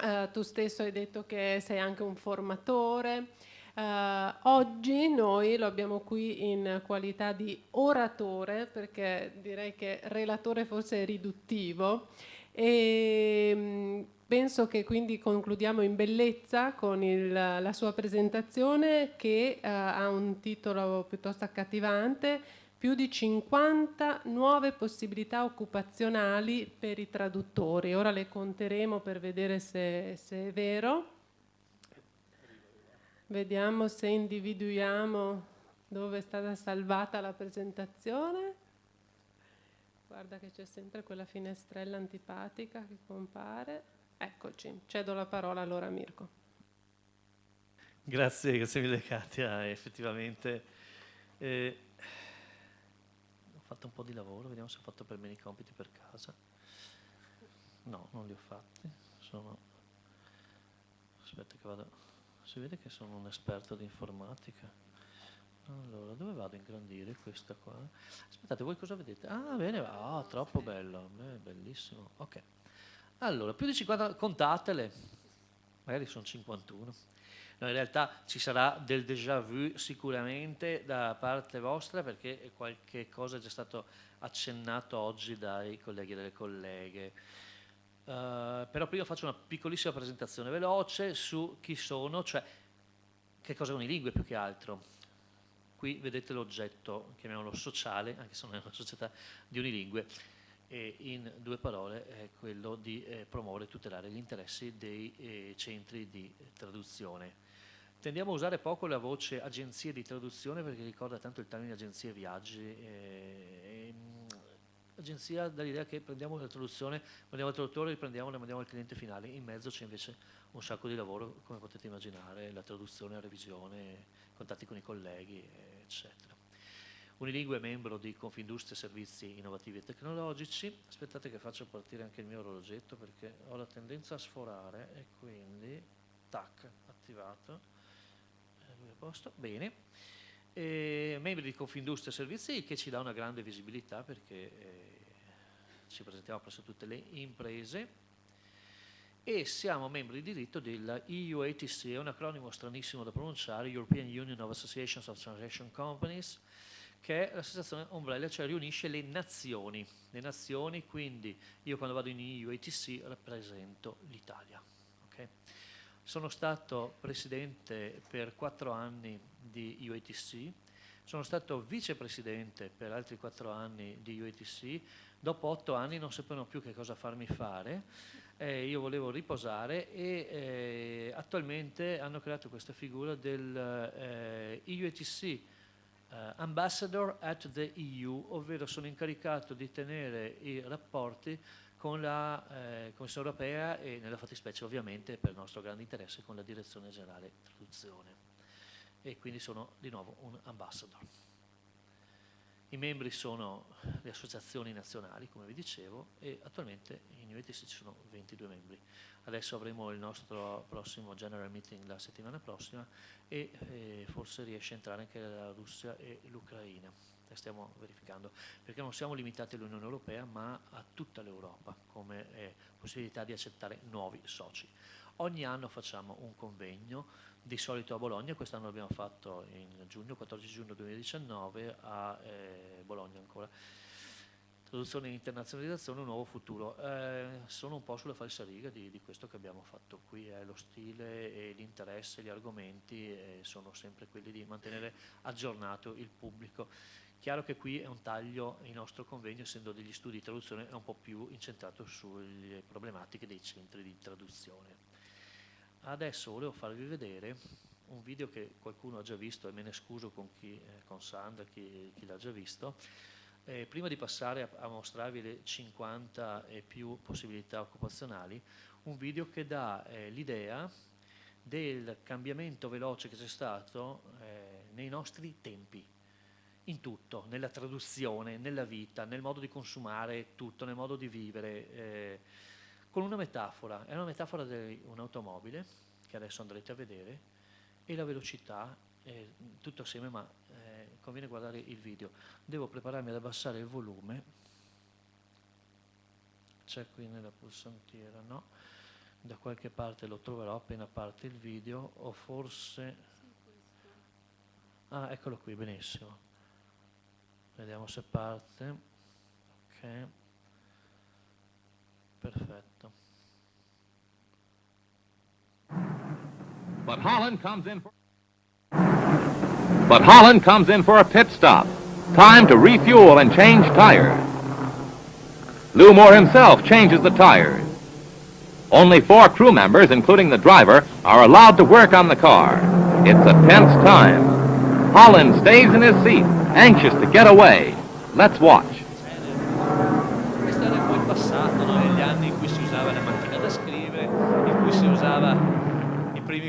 Uh, tu stesso hai detto che sei anche un formatore. Uh, oggi noi lo abbiamo qui in qualità di oratore, perché direi che relatore forse è riduttivo, e mm, penso che quindi concludiamo in bellezza con il, la sua presentazione che uh, ha un titolo piuttosto accattivante, più di 50 nuove possibilità occupazionali per i traduttori. Ora le conteremo per vedere se, se è vero. Vediamo se individuiamo dove è stata salvata la presentazione. Guarda che c'è sempre quella finestrella antipatica che compare. Eccoci, cedo la parola allora a Mirko. Grazie, grazie mille Katia, effettivamente eh, ho fatto un po' di lavoro, vediamo se ho fatto per bene i compiti per casa. No, non li ho fatti, sono... aspetta che vado si vede che sono un esperto di informatica. Allora, dove vado a ingrandire questa qua? Aspettate, voi cosa vedete? Ah, bene, ah, oh, troppo bello, Beh, bellissimo. Ok. Allora, più di 50, contatele. magari sono 51. No, in realtà ci sarà del déjà vu sicuramente da parte vostra perché qualche cosa è già stato accennato oggi dai colleghi e dalle colleghe. Uh, però prima faccio una piccolissima presentazione veloce su chi sono, cioè che cosa sono le lingue più che altro. Qui vedete l'oggetto, chiamiamolo sociale, anche se non è una società di unilingue, e in due parole è quello di eh, promuovere e tutelare gli interessi dei eh, centri di traduzione. Tendiamo a usare poco la voce agenzie di traduzione perché ricorda tanto il termine agenzie viaggi. Eh, agenzia dall'idea che prendiamo la traduzione, mandiamo al traduttore, riprendiamo e mandiamo al cliente finale. In mezzo c'è invece un sacco di lavoro, come potete immaginare, la traduzione, la revisione, contatti con i colleghi, eccetera. Unilingue è membro di Confindustria Servizi Innovativi e Tecnologici. Aspettate che faccio partire anche il mio orologetto perché ho la tendenza a sforare e quindi, tac, attivato. Eh, posto. Bene. E membri di Confindustria Servizi che ci dà una grande visibilità perché eh, ci presentiamo presso tutte le imprese e siamo membri di diritto della EUATC, è un acronimo stranissimo da pronunciare, European Union of Associations of Transaction Companies, che è l'associazione ombrella, cioè riunisce le nazioni. Le nazioni, quindi io quando vado in EUATC rappresento l'Italia. Okay? Sono stato presidente per quattro anni di UATC, sono stato vicepresidente per altri quattro anni di UATC, dopo otto anni non sapevano più che cosa farmi fare, eh, io volevo riposare e eh, attualmente hanno creato questa figura del eh, UATC Uh, ambassador at the EU, ovvero sono incaricato di tenere i rapporti con la eh, Commissione europea e nella fattispecie ovviamente per il nostro grande interesse con la Direzione Generale Traduzione e quindi sono di nuovo un ambassador. I membri sono le associazioni nazionali, come vi dicevo, e attualmente in UETC ci sono 22 membri. Adesso avremo il nostro prossimo General Meeting la settimana prossima e eh, forse riesce a entrare anche la Russia e l'Ucraina. La stiamo verificando, perché non siamo limitati all'Unione Europea, ma a tutta l'Europa come eh, possibilità di accettare nuovi soci. Ogni anno facciamo un convegno di solito a Bologna, quest'anno l'abbiamo fatto in giugno, 14 giugno 2019 a eh, Bologna ancora. Traduzione e internazionalizzazione, un nuovo futuro. Eh, sono un po' sulla falsariga di, di, questo che abbiamo fatto qui, eh, lo stile e l'interesse, gli argomenti eh, sono sempre quelli di mantenere aggiornato il pubblico. Chiaro che qui è un taglio, il nostro convegno, essendo degli studi di traduzione, è un po' più incentrato sulle problematiche dei centri di traduzione. Adesso volevo farvi vedere un video che qualcuno ha già visto e me ne scuso con, chi, eh, con Sandra, chi, chi l'ha già visto. Eh, prima di passare a, a, mostrarvi le 50 e più possibilità occupazionali, un video che dà eh, l'idea del cambiamento veloce che c'è stato eh, nei nostri tempi, in tutto, nella traduzione, nella vita, nel modo di consumare tutto, nel modo di vivere eh, con una metafora, è una metafora di un'automobile che adesso andrete a vedere e la velocità, eh, tutto assieme ma eh, conviene guardare il video. Devo prepararmi ad abbassare il volume, c'è qui nella pulsantiera, no? Da qualche parte lo troverò appena parte il video o forse... Ah, eccolo qui, benissimo. Vediamo se parte. Ok. Perfetto. But Holland comes in for But Holland comes in for a pit stop. Time to refuel and change tires. Lou Moore himself changes the tires. Only four crew members, including the driver, are allowed to work on the car. It's a tense time. Holland stays in his seat, anxious to get away. Let's watch.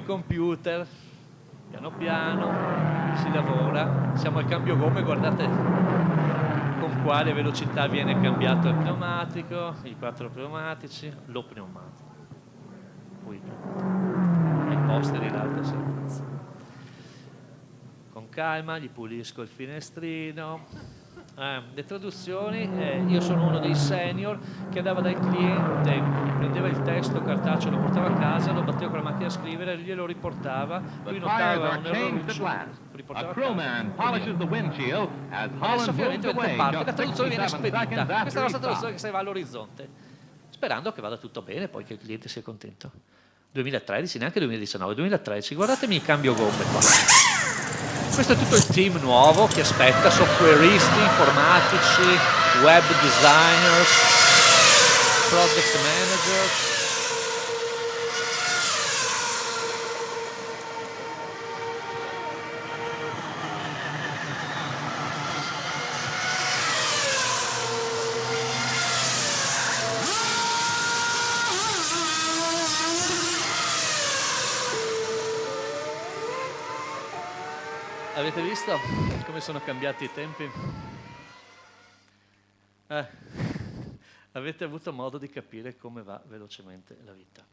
computer, piano piano, si lavora, siamo al cambio gomme, guardate con quale velocità viene cambiato il pneumatico, i quattro pneumatici, lo pneumatico, poi i poster in alta sicurezza. Con calma gli pulisco il finestrino, Eh, le traduzioni, eh, io sono uno dei senior che andava dal cliente, prendeva il testo cartaceo, lo portava a casa, lo batteva con la macchina a scrivere, glielo riportava, lui notava un erroriccio, riportava a casa. Adesso finalmente parte, la traduzione viene spedita. Questa è la nostra traduzione che se va all'orizzonte, sperando che vada tutto bene, poi che il cliente sia contento. 2013, neanche 2019, 2013, guardatemi il cambio gomme qua. Questo è tutto il team nuovo che aspetta, softwareisti, informatici, web designers, project managers. Avete visto come sono cambiati i tempi? Eh, avete avuto modo di capire come va velocemente la vita.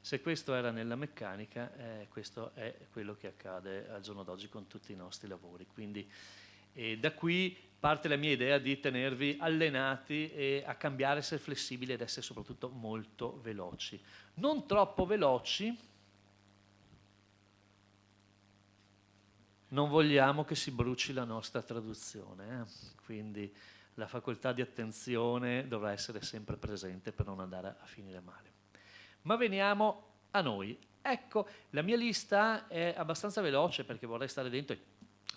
Se questo era nella meccanica, eh, questo è quello che accade al giorno d'oggi con tutti i nostri lavori. Quindi eh, da qui parte la mia idea di tenervi allenati e a cambiare, essere flessibili ed essere soprattutto molto veloci. Non troppo veloci, non vogliamo che si bruci la nostra traduzione, eh? quindi la facoltà di attenzione dovrà essere sempre presente per non andare a finire male. Ma veniamo a noi. Ecco, la mia lista è abbastanza veloce perché vorrei stare dentro,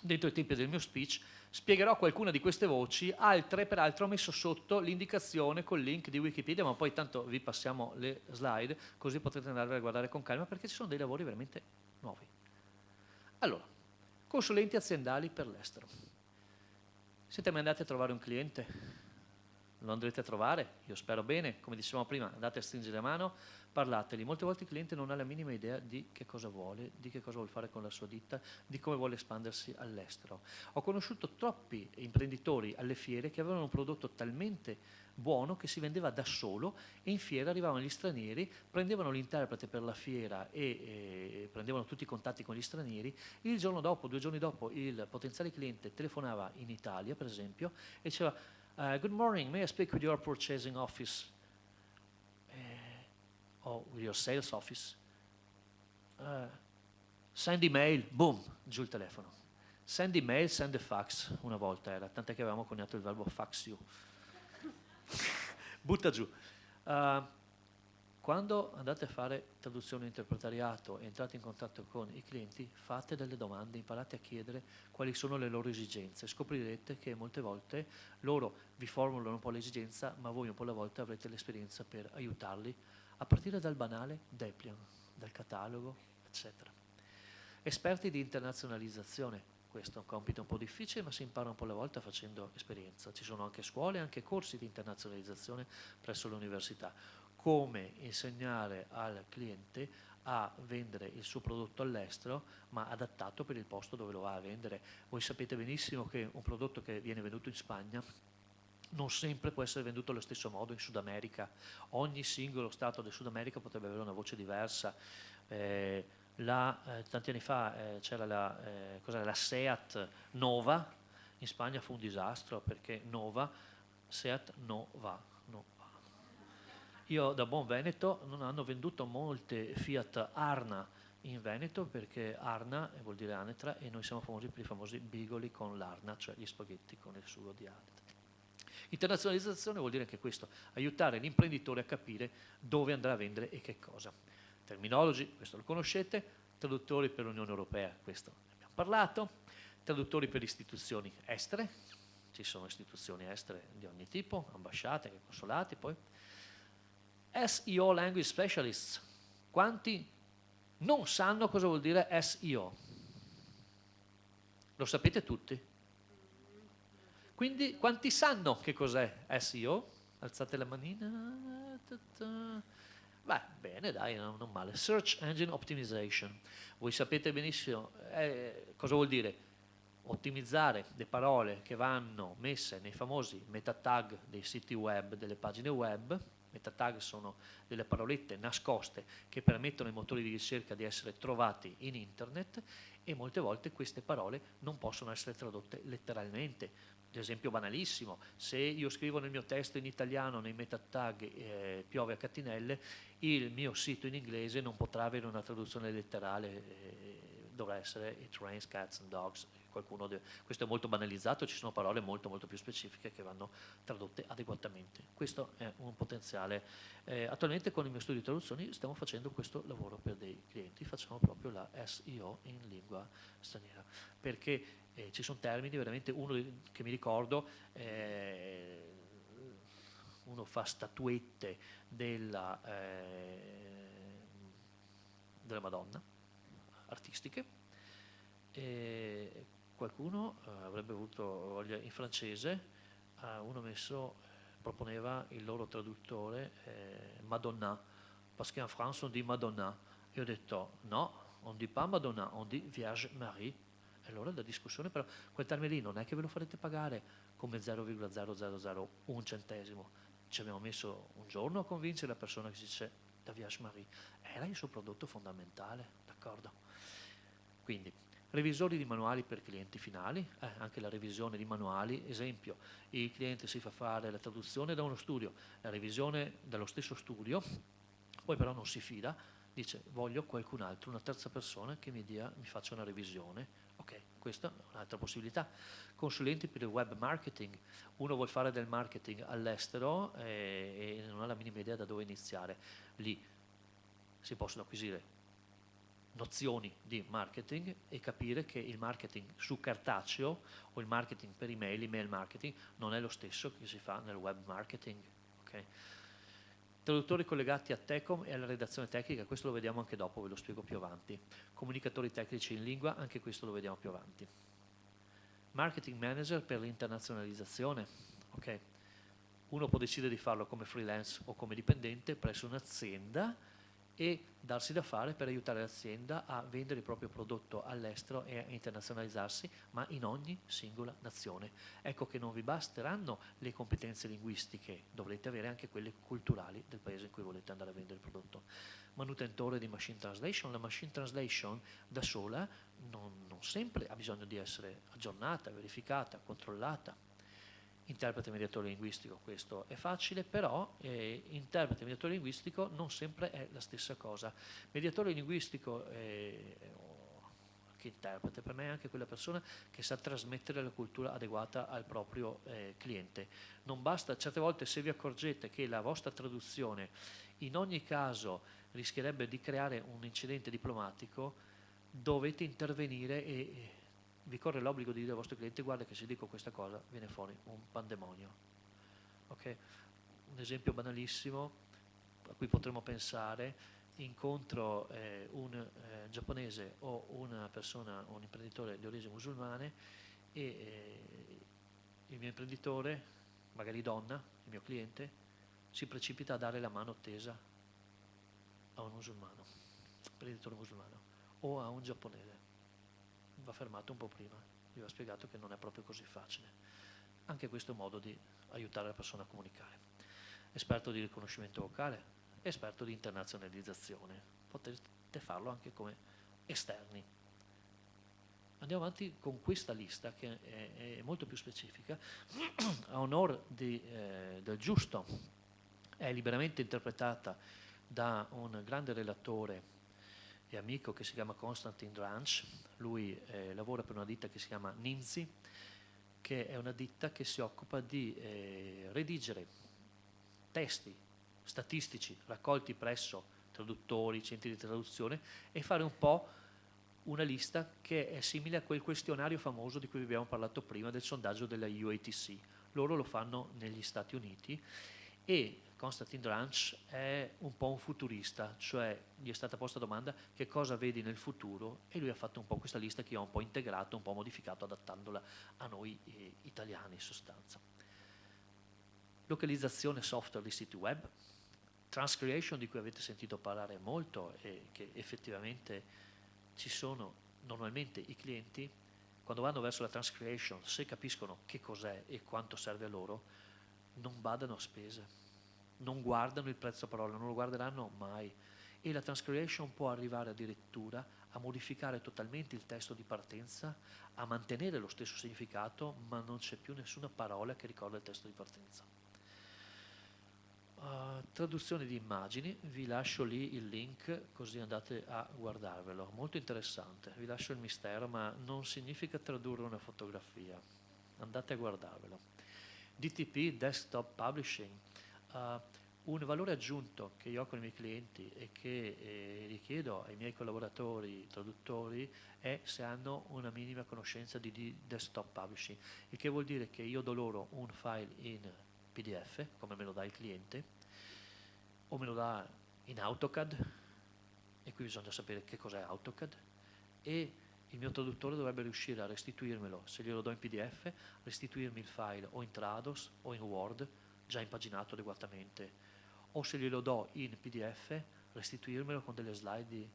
dentro i tempi del mio speech, spiegherò qualcuna di queste voci, altre peraltro ho messo sotto l'indicazione col link di Wikipedia, ma poi tanto vi passiamo le slide, così potrete andare a guardare con calma perché ci sono dei lavori veramente nuovi. Allora, consulenti aziendali per l'estero. Siete mai andati a trovare un cliente? Lo andrete a trovare? Io spero bene, come dicevamo prima, andate a stringere la mano, parlateli. Molte volte il cliente non ha la minima idea di che cosa vuole, di che cosa vuole fare con la sua ditta, di come vuole espandersi all'estero. Ho conosciuto troppi imprenditori alle fiere che avevano un prodotto talmente buono che si vendeva da solo e in fiera arrivavano gli stranieri, prendevano l'interprete per la fiera e, e prendevano tutti i contatti con gli stranieri, il giorno dopo, due giorni dopo il potenziale cliente telefonava in Italia per esempio e diceva uh, good morning, may I speak with your purchasing office or with your sales office? Uh, send email, boom, giù il telefono. Send email, send a fax, una volta era, tant'è che avevamo coniato il verbo fax you. Butta giù. Uh, quando andate a fare traduzione interpretariato e entrate in contatto con i clienti, fate delle domande, imparate a chiedere quali sono le loro esigenze. Scoprirete che molte volte loro vi formulano un po' l'esigenza, ma voi un po' alla volta avrete l'esperienza per aiutarli a partire dal banale Deplian, dal catalogo, eccetera. Esperti di internazionalizzazione, questo è un compito un po' difficile, ma si impara un po' alla volta facendo esperienza. Ci sono anche scuole, anche corsi di internazionalizzazione presso le università. Come insegnare al cliente a vendere il suo prodotto all'estero, ma adattato per il posto dove lo va a vendere. Voi sapete benissimo che un prodotto che viene venduto in Spagna non sempre può essere venduto allo stesso modo in Sud America. Ogni singolo Stato del Sud America potrebbe avere una voce diversa. Eh, la, eh, tanti anni fa eh, c'era la, eh, la, Seat Nova, in Spagna fu un disastro perché Nova, Seat Nova, no va. Io da buon Veneto non hanno venduto molte Fiat Arna in Veneto perché Arna vuol dire Anetra e noi siamo famosi per i famosi bigoli con l'Arna, cioè gli spaghetti con il sugo di Anetra. Internazionalizzazione vuol dire anche questo, aiutare l'imprenditore a capire dove andrà a vendere e che cosa. Terminologi, questo lo conoscete, traduttori per l'Unione Europea, questo abbiamo parlato, traduttori per istituzioni estere, ci sono istituzioni estere di ogni tipo, ambasciate, consolati, poi SEO Language Specialists, quanti non sanno cosa vuol dire SEO? Lo sapete tutti? Quindi quanti sanno che cos'è SEO? Alzate la manina. Beh, bene, dai, non, male. Search Engine Optimization. Voi sapete benissimo eh, cosa vuol dire ottimizzare le parole che vanno messe nei famosi meta tag dei siti web, delle pagine web, meta tag sono delle parolette nascoste che permettono ai motori di ricerca di essere trovati in internet e molte volte queste parole non possono essere tradotte letteralmente. Esempio banalissimo, se io scrivo nel mio testo in italiano nei meta tag eh, piove a catinelle, il mio sito in inglese non potrà avere una traduzione letterale, eh, dovrà essere It rains cats and dogs, deve, questo è molto banalizzato, ci sono parole molto molto più specifiche che vanno tradotte adeguatamente. Questo è un potenziale. Eh, attualmente con il mio studio di traduzioni stiamo facendo questo lavoro per dei clienti, facciamo proprio la SEO in lingua straniera, perché eh, ci sono termini, veramente uno che mi ricordo, eh, uno fa statuette della, eh, della Madonna, artistiche, e qualcuno eh, avrebbe avuto voglia in francese, eh, uno messo, proponeva il loro traduttore eh, Madonna, perché in France on dit Madonna. Io ho detto no, on dit pas Madonna, on dit Vierge Marie. E allora la discussione però, quel termine lì non è che ve lo farete pagare come 0,0001 centesimo. Ci abbiamo messo un giorno a convincere la persona che si dice la Vierge Marie. Era il suo prodotto fondamentale, d'accordo? Quindi revisori di manuali per clienti finali, eh, anche la revisione di manuali, esempio, il cliente si fa fare la traduzione da uno studio, la revisione dallo stesso studio, poi però non si fida, dice voglio qualcun altro, una terza persona che mi, dia, mi faccia una revisione, ok, questa è un'altra possibilità. Consulenti per il web marketing, uno vuole fare del marketing all'estero eh, e non ha la minima idea da dove iniziare, lì si possono acquisire nozioni di marketing e capire che il marketing su cartaceo o il marketing per email, email marketing, non è lo stesso che si fa nel web marketing. Okay? Traduttori collegati a Tecom e alla redazione tecnica, questo lo vediamo anche dopo, ve lo spiego più avanti. Comunicatori tecnici in lingua, anche questo lo vediamo più avanti. Marketing manager per l'internazionalizzazione. Okay. Uno può decidere di farlo come freelance o come dipendente presso un'azienda e darsi da fare per aiutare l'azienda a vendere il proprio prodotto all'estero e a internazionalizzarsi, ma in ogni singola nazione. Ecco che non vi basteranno le competenze linguistiche, dovrete avere anche quelle culturali del paese in cui volete andare a vendere il prodotto. Manutentore di machine translation, la machine translation da sola non, non sempre ha bisogno di essere aggiornata, verificata, controllata, interprete mediatore linguistico, questo è facile, però eh, interprete mediatore linguistico non sempre è la stessa cosa. Mediatore linguistico eh, che interprete per me è anche quella persona che sa trasmettere la cultura adeguata al proprio eh, cliente. Non basta, certe volte se vi accorgete che la vostra traduzione in ogni caso rischierebbe di creare un incidente diplomatico, dovete intervenire e vi corre l'obbligo di dire al vostro cliente guarda che se dico questa cosa viene fuori un pandemonio. Okay? Un esempio banalissimo a cui potremmo pensare, incontro eh, un eh, giapponese o una persona, un imprenditore di origine musulmane e eh, il mio imprenditore, magari donna, il mio cliente, si precipita a dare la mano tesa a un musulmano, imprenditore musulmano o a un giapponese va fermato un po' prima, vi ho spiegato che non è proprio così facile. Anche questo è un modo di aiutare la persona a comunicare. Esperto di riconoscimento vocale, esperto di internazionalizzazione, potete farlo anche come esterni. Andiamo avanti con questa lista che è, è molto più specifica, a onore eh, del giusto, è liberamente interpretata da un grande relatore e amico che si chiama Konstantin Dranch, lui eh, lavora per una ditta che si chiama Ninzi, che è una ditta che si occupa di eh, redigere testi statistici raccolti presso traduttori, centri di traduzione e fare un po' una lista che è simile a quel questionario famoso di cui abbiamo parlato prima del sondaggio della UATC. Loro lo fanno negli Stati Uniti e Konstantin Dranch è un po' un futurista, cioè gli è stata posta la domanda che cosa vedi nel futuro e lui ha fatto un po' questa lista che ho un po' integrato, un po' modificato adattandola a noi eh, italiani in sostanza. Localizzazione software di siti web, transcreation di cui avete sentito parlare molto e che effettivamente ci sono normalmente i clienti quando vanno verso la transcreation se capiscono che cos'è e quanto serve a loro non badano a spese non guardano il prezzo parola, non lo guarderanno mai. E la transcreation può arrivare addirittura a modificare totalmente il testo di partenza, a mantenere lo stesso significato, ma non c'è più nessuna parola che ricorda il testo di partenza. Uh, traduzione di immagini, vi lascio lì il link così andate a guardarvelo, molto interessante, vi lascio il mistero ma non significa tradurre una fotografia, andate a guardarvelo. DTP, Desktop Publishing, uh, un valore aggiunto che io ho con i miei clienti e che eh, richiedo ai miei collaboratori traduttori è se hanno una minima conoscenza di, di desktop publishing, il che vuol dire che io do loro un file in PDF, come me lo dà il cliente, o me lo dà in AutoCAD, e qui bisogna sapere che cos'è AutoCAD, e il mio traduttore dovrebbe riuscire a restituirmelo, se glielo do in PDF, restituirmi il file o in Trados o in Word, già impaginato adeguatamente. O se glielo do in PDF restituirmelo con delle slide di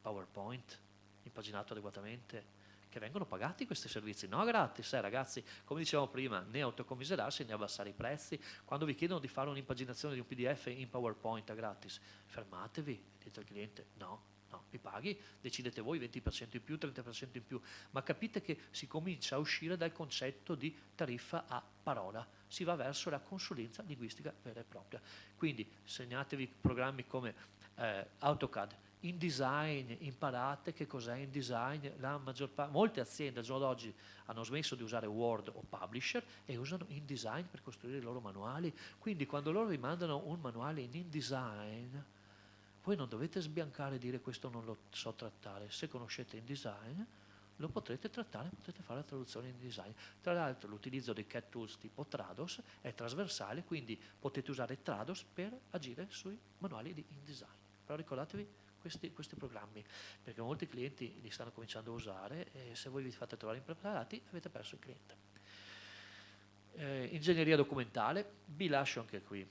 PowerPoint impaginato adeguatamente che vengono pagati questi servizi, no gratis, eh, ragazzi, come dicevamo prima, né autocommiserarsi né abbassare i prezzi, quando vi chiedono di fare un'impaginazione di un PDF in PowerPoint a gratis, fermatevi, dite al cliente, no, no, mi paghi, decidete voi 20% in più, 30% in più, ma capite che si comincia a uscire dal concetto di tariffa a parola, si va verso la consulenza linguistica vera e propria. Quindi segnatevi programmi come eh, AutoCAD, InDesign, imparate che cos'è InDesign, la maggior parte, molte aziende al giorno d'oggi hanno smesso di usare Word o Publisher e usano InDesign per costruire i loro manuali, quindi quando loro vi mandano un manuale in InDesign, voi non dovete sbiancare e dire questo non lo so trattare, se conoscete InDesign lo potrete trattare, potrete fare la traduzione in design. Tra l'altro l'utilizzo dei CAT tools tipo Trados è trasversale, quindi potete usare Trados per agire sui manuali di InDesign. Però ricordatevi questi, questi, programmi, perché molti clienti li stanno cominciando a usare e se voi vi fate trovare impreparati avete perso il cliente. Eh, ingegneria documentale, vi lascio anche qui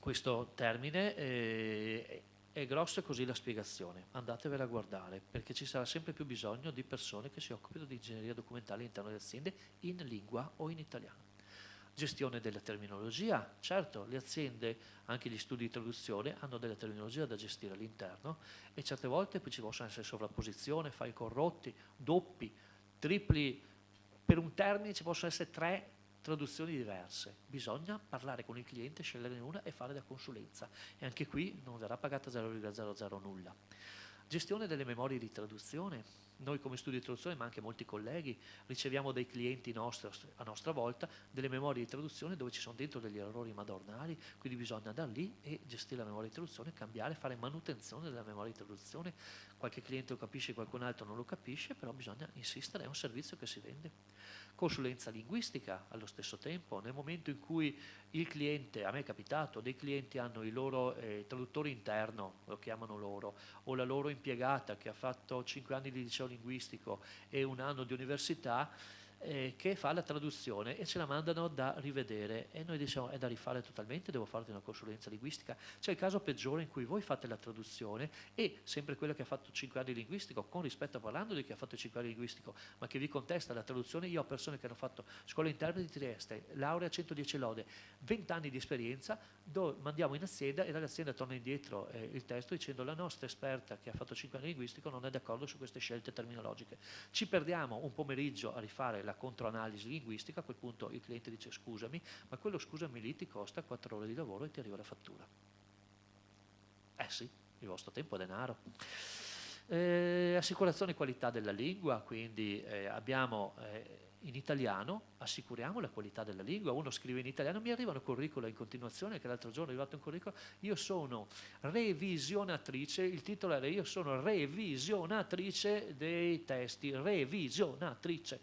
questo termine. Eh, è grossa così la spiegazione, andatevela a guardare, perché ci sarà sempre più bisogno di persone che si occupino di ingegneria documentale all'interno delle aziende in lingua o in italiano. Gestione della terminologia, certo, le aziende, anche gli studi di traduzione, hanno della terminologia da gestire all'interno e certe volte ci possono essere sovrapposizioni, file corrotti, doppi, tripli, per un termine ci possono essere tre traduzioni diverse, bisogna parlare con il cliente, sceglierne una e fare da consulenza e anche qui non verrà pagata 0,00 nulla. Gestione delle memorie di traduzione, noi come studio di traduzione, ma anche molti colleghi, riceviamo dai clienti nostri, a nostra volta delle memorie di traduzione dove ci sono dentro degli errori madornali, quindi bisogna andare lì e gestire la memoria di traduzione, cambiare, fare manutenzione della memoria di traduzione. Qualche cliente lo capisce, qualcun altro non lo capisce, però bisogna insistere, è un servizio che si vende. Consulenza linguistica allo stesso tempo, nel momento in cui il cliente, a me è capitato, dei clienti hanno il loro eh, traduttore interno, lo chiamano loro, o la loro impiegata che ha fatto 5 anni di liceo linguistico e un anno di università, eh, che fa la traduzione e ce la mandano da rivedere e noi diciamo è da rifare totalmente, devo farti una consulenza linguistica. C'è il caso peggiore in cui voi fate la traduzione e sempre quello che ha fatto 5 anni di linguistico, con rispetto parlando di chi ha fatto 5 anni di linguistico, ma che vi contesta la traduzione, io ho persone che hanno fatto scuola interpreti di Trieste, laurea 110 lode, 20 anni di esperienza, dove mandiamo in azienda e dall'azienda torna indietro eh, il testo dicendo la nostra esperta che ha fatto 5 anni di linguistico non è d'accordo su queste scelte terminologiche. Ci perdiamo un pomeriggio a rifare la la controanalisi linguistica, a quel punto il cliente dice scusami, ma quello scusami lì ti costa 4 ore di lavoro e ti arriva la fattura. Eh sì, il vostro tempo è denaro. Eh, assicurazione qualità della lingua, quindi eh, abbiamo eh, in italiano, assicuriamo la qualità della lingua, uno scrive in italiano, mi arrivano curricula in continuazione, che l'altro giorno è arrivato un curriculum, io sono revisionatrice, il titolo era io sono revisionatrice dei testi, revisionatrice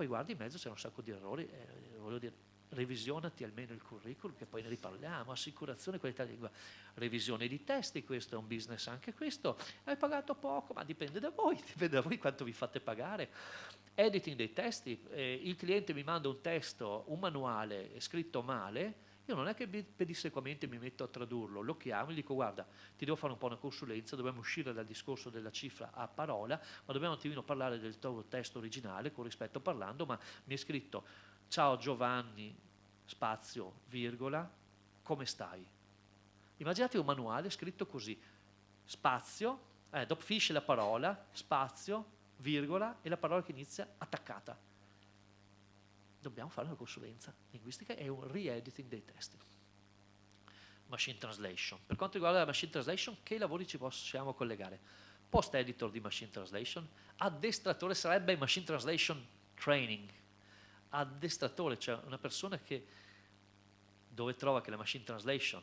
poi guardi in mezzo c'è un sacco di errori, eh, voglio dire, revisionati almeno il curriculum che poi ne riparliamo, assicurazione, qualità di lingua, revisione di testi, questo è un business anche questo, hai pagato poco, ma dipende da voi, dipende da voi quanto vi fate pagare. Editing dei testi, eh, il cliente mi manda un testo, un manuale scritto male, io non è che pedissequamente mi metto a tradurlo, lo chiamo e gli dico guarda, ti devo fare un po' una consulenza, dobbiamo uscire dal discorso della cifra a parola, ma dobbiamo un attimino parlare del tuo testo originale, con rispetto parlando, ma mi è scritto ciao Giovanni, spazio, virgola, come stai. Immaginate un manuale scritto così, spazio, eh, dopo finisce la parola, spazio, virgola e la parola che inizia attaccata. Dobbiamo fare una consulenza linguistica e un re-editing dei testi. Machine Translation. Per quanto riguarda la Machine Translation, che lavori ci possiamo collegare? Post editor di Machine Translation, addestratore sarebbe Machine Translation Training, addestratore, cioè una persona che dove trova che la Machine Translation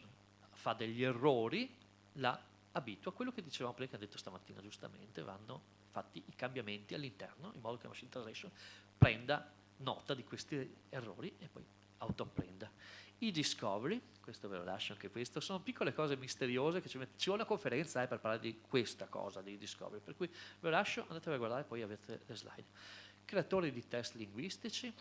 fa degli errori, la abitua a quello che dicevamo prima, che ha detto stamattina giustamente, vanno fatti i cambiamenti all'interno in modo che la Machine Translation prenda nota di questi errori e poi autoapprenda. I discovery, questo ve lo lascio anche questo, sono piccole cose misteriose che ci, met- ci vuole una conferenza eh, per parlare di questa cosa, di discovery, per cui ve lo lascio, andate a guardare poi avete le slide. Creatori di test linguistici,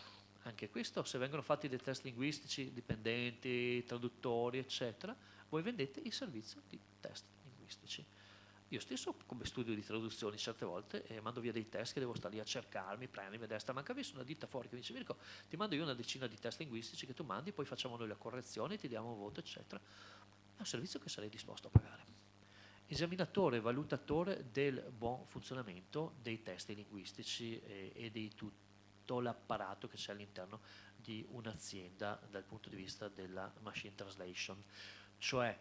anche questo, se vengono fatti dei test linguistici, dipendenti, traduttori, eccetera, voi vendete il servizio di test linguistici. Io stesso come studio di traduzioni certe volte eh, mando via dei test che devo stare lì a cercarmi, prendermi a destra, manca visto una ditta fuori che mi dice Mirko ti mando io una decina di test linguistici che tu mandi, poi facciamo noi la correzione, ti diamo un voto eccetera. È un servizio che sarei disposto a pagare. Esaminatore, valutatore del buon funzionamento dei testi linguistici e, e di tutto l'apparato che c'è all'interno di un'azienda dal punto di vista della machine translation. Cioè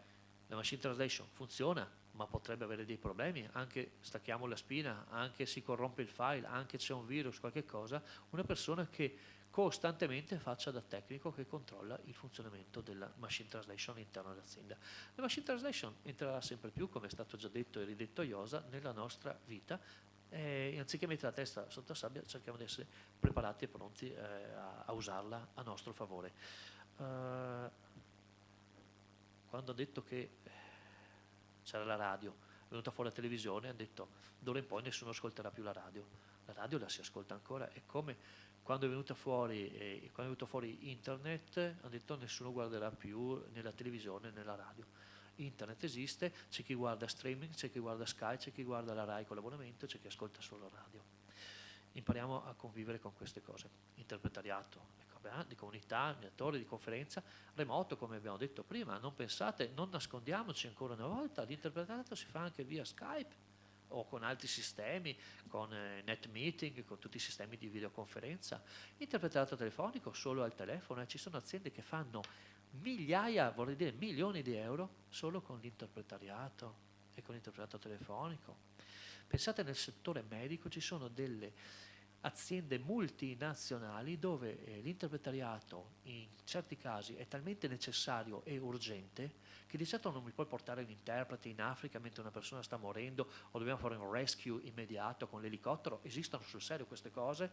la machine translation funziona, ma potrebbe avere dei problemi, anche stacchiamo la spina, anche si corrompe il file, anche c'è un virus, qualche cosa, una persona che costantemente faccia da tecnico che controlla il funzionamento della machine translation all'interno dell'azienda. La machine translation entrerà sempre più, come è stato già detto e ridetto a Iosa, nella nostra vita e anziché mettere la testa sotto la sabbia cerchiamo di essere preparati e pronti eh, a, a, usarla a nostro favore. Uh, quando ho detto che c'era la radio, è venuta fuori la televisione, hanno detto d'ora in poi nessuno ascolterà più la radio. La radio la si ascolta ancora, è come quando è venuta fuori, eh, quando è venuto fuori internet, hanno detto nessuno guarderà più nella televisione nella radio. Internet esiste, c'è chi guarda streaming, c'è chi guarda Sky, c'è chi guarda la RAI con l'abbonamento, c'è chi ascolta solo radio. Impariamo a convivere con queste cose. Interpretariato, eh, di comunità, di attori, di conferenza, remoto come abbiamo detto prima, non pensate, non nascondiamoci ancora una volta, l'interpretato si fa anche via Skype o con altri sistemi, con eh, NetMeeting, con tutti i sistemi di videoconferenza, interpretato telefonico solo al telefono, eh, ci sono aziende che fanno migliaia, vorrei dire milioni di euro solo con l'interpretariato e con l'interpretato telefonico. Pensate nel settore medico ci sono delle aziende multinazionali dove eh, l'interpretariato in certi casi è talmente necessario e urgente che di certo non mi puoi portare l'interprete in Africa mentre una persona sta morendo o dobbiamo fare un rescue immediato con l'elicottero, esistono sul serio queste cose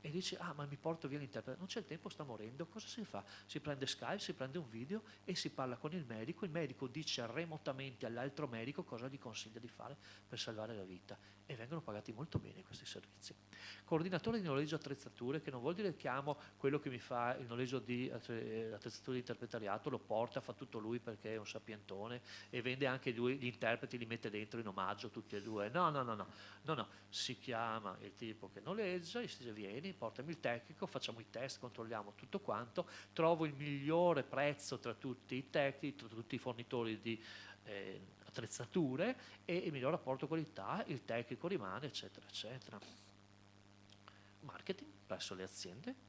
e dici ah ma mi porto via l'interprete, non c'è il tempo, sta morendo, cosa si fa? Si prende Skype, si prende un video e si parla con il medico, il medico dice remotamente all'altro medico cosa gli consiglia di fare per salvare la vita e vengono pagati molto bene questi servizi. Coordinatore di noleggio attrezzature, che non vuol dire chiamo quello che mi fa il noleggio di attrezzature di interpretariato, lo porta, fa tutto lui perché è un sapientone e vende anche lui gli interpreti, li mette dentro in omaggio tutti e due. No, no, no, no, no, no. si chiama il tipo che noleggia, gli si dice vieni, vieni, portami il tecnico, facciamo i test, controlliamo tutto quanto, trovo il migliore prezzo tra tutti i tecnici, tra tutti i fornitori di eh, attrezzature e il miglior rapporto qualità, il tecnico rimane, eccetera, eccetera. Marketing presso le aziende.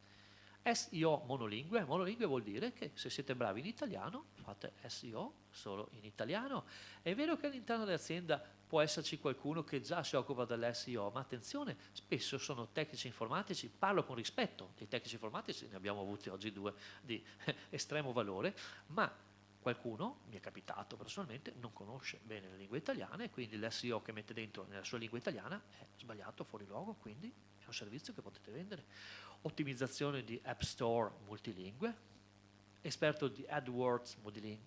SEO monolingue, monolingue vuol dire che se siete bravi in italiano fate SEO solo in italiano. È vero che all'interno dell'azienda può esserci qualcuno che già si occupa dell'SEO, ma attenzione, spesso sono tecnici informatici, parlo con rispetto dei tecnici informatici, ne abbiamo avuti oggi due di estremo valore, ma qualcuno, mi è capitato personalmente, non conosce bene la lingua italiana e quindi l'SEO che mette dentro nella sua lingua italiana è sbagliato, fuori luogo, quindi è un servizio che potete vendere. Ottimizzazione di App Store multilingue, esperto di AdWords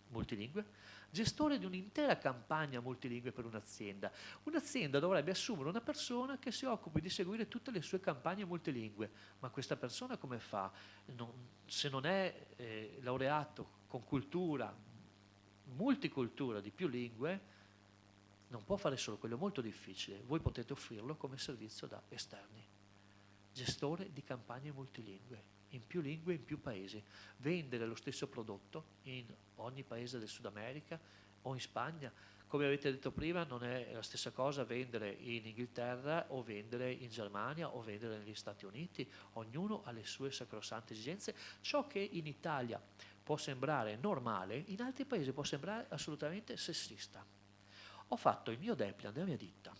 multilingue, gestore di un'intera campagna multilingue per un'azienda. Un'azienda dovrebbe assumere una persona che si occupi di seguire tutte le sue campagne multilingue, ma questa persona come fa? Non, se non è eh, laureato con cultura, multicultura di più lingue, non può fare solo quello, è molto difficile. Voi potete offrirlo come servizio da esterni. Gestore di campagne multilingue in più lingue, in più paesi, vendere lo stesso prodotto in ogni paese del Sud America o in Spagna. Come avete detto prima, non è la stessa cosa vendere in Inghilterra o vendere in Germania o vendere negli Stati Uniti. Ognuno ha le sue sacrosante esigenze. Ciò che in Italia può sembrare normale, in altri paesi può sembrare assolutamente sessista. Ho fatto il mio Deplian della mia ditta,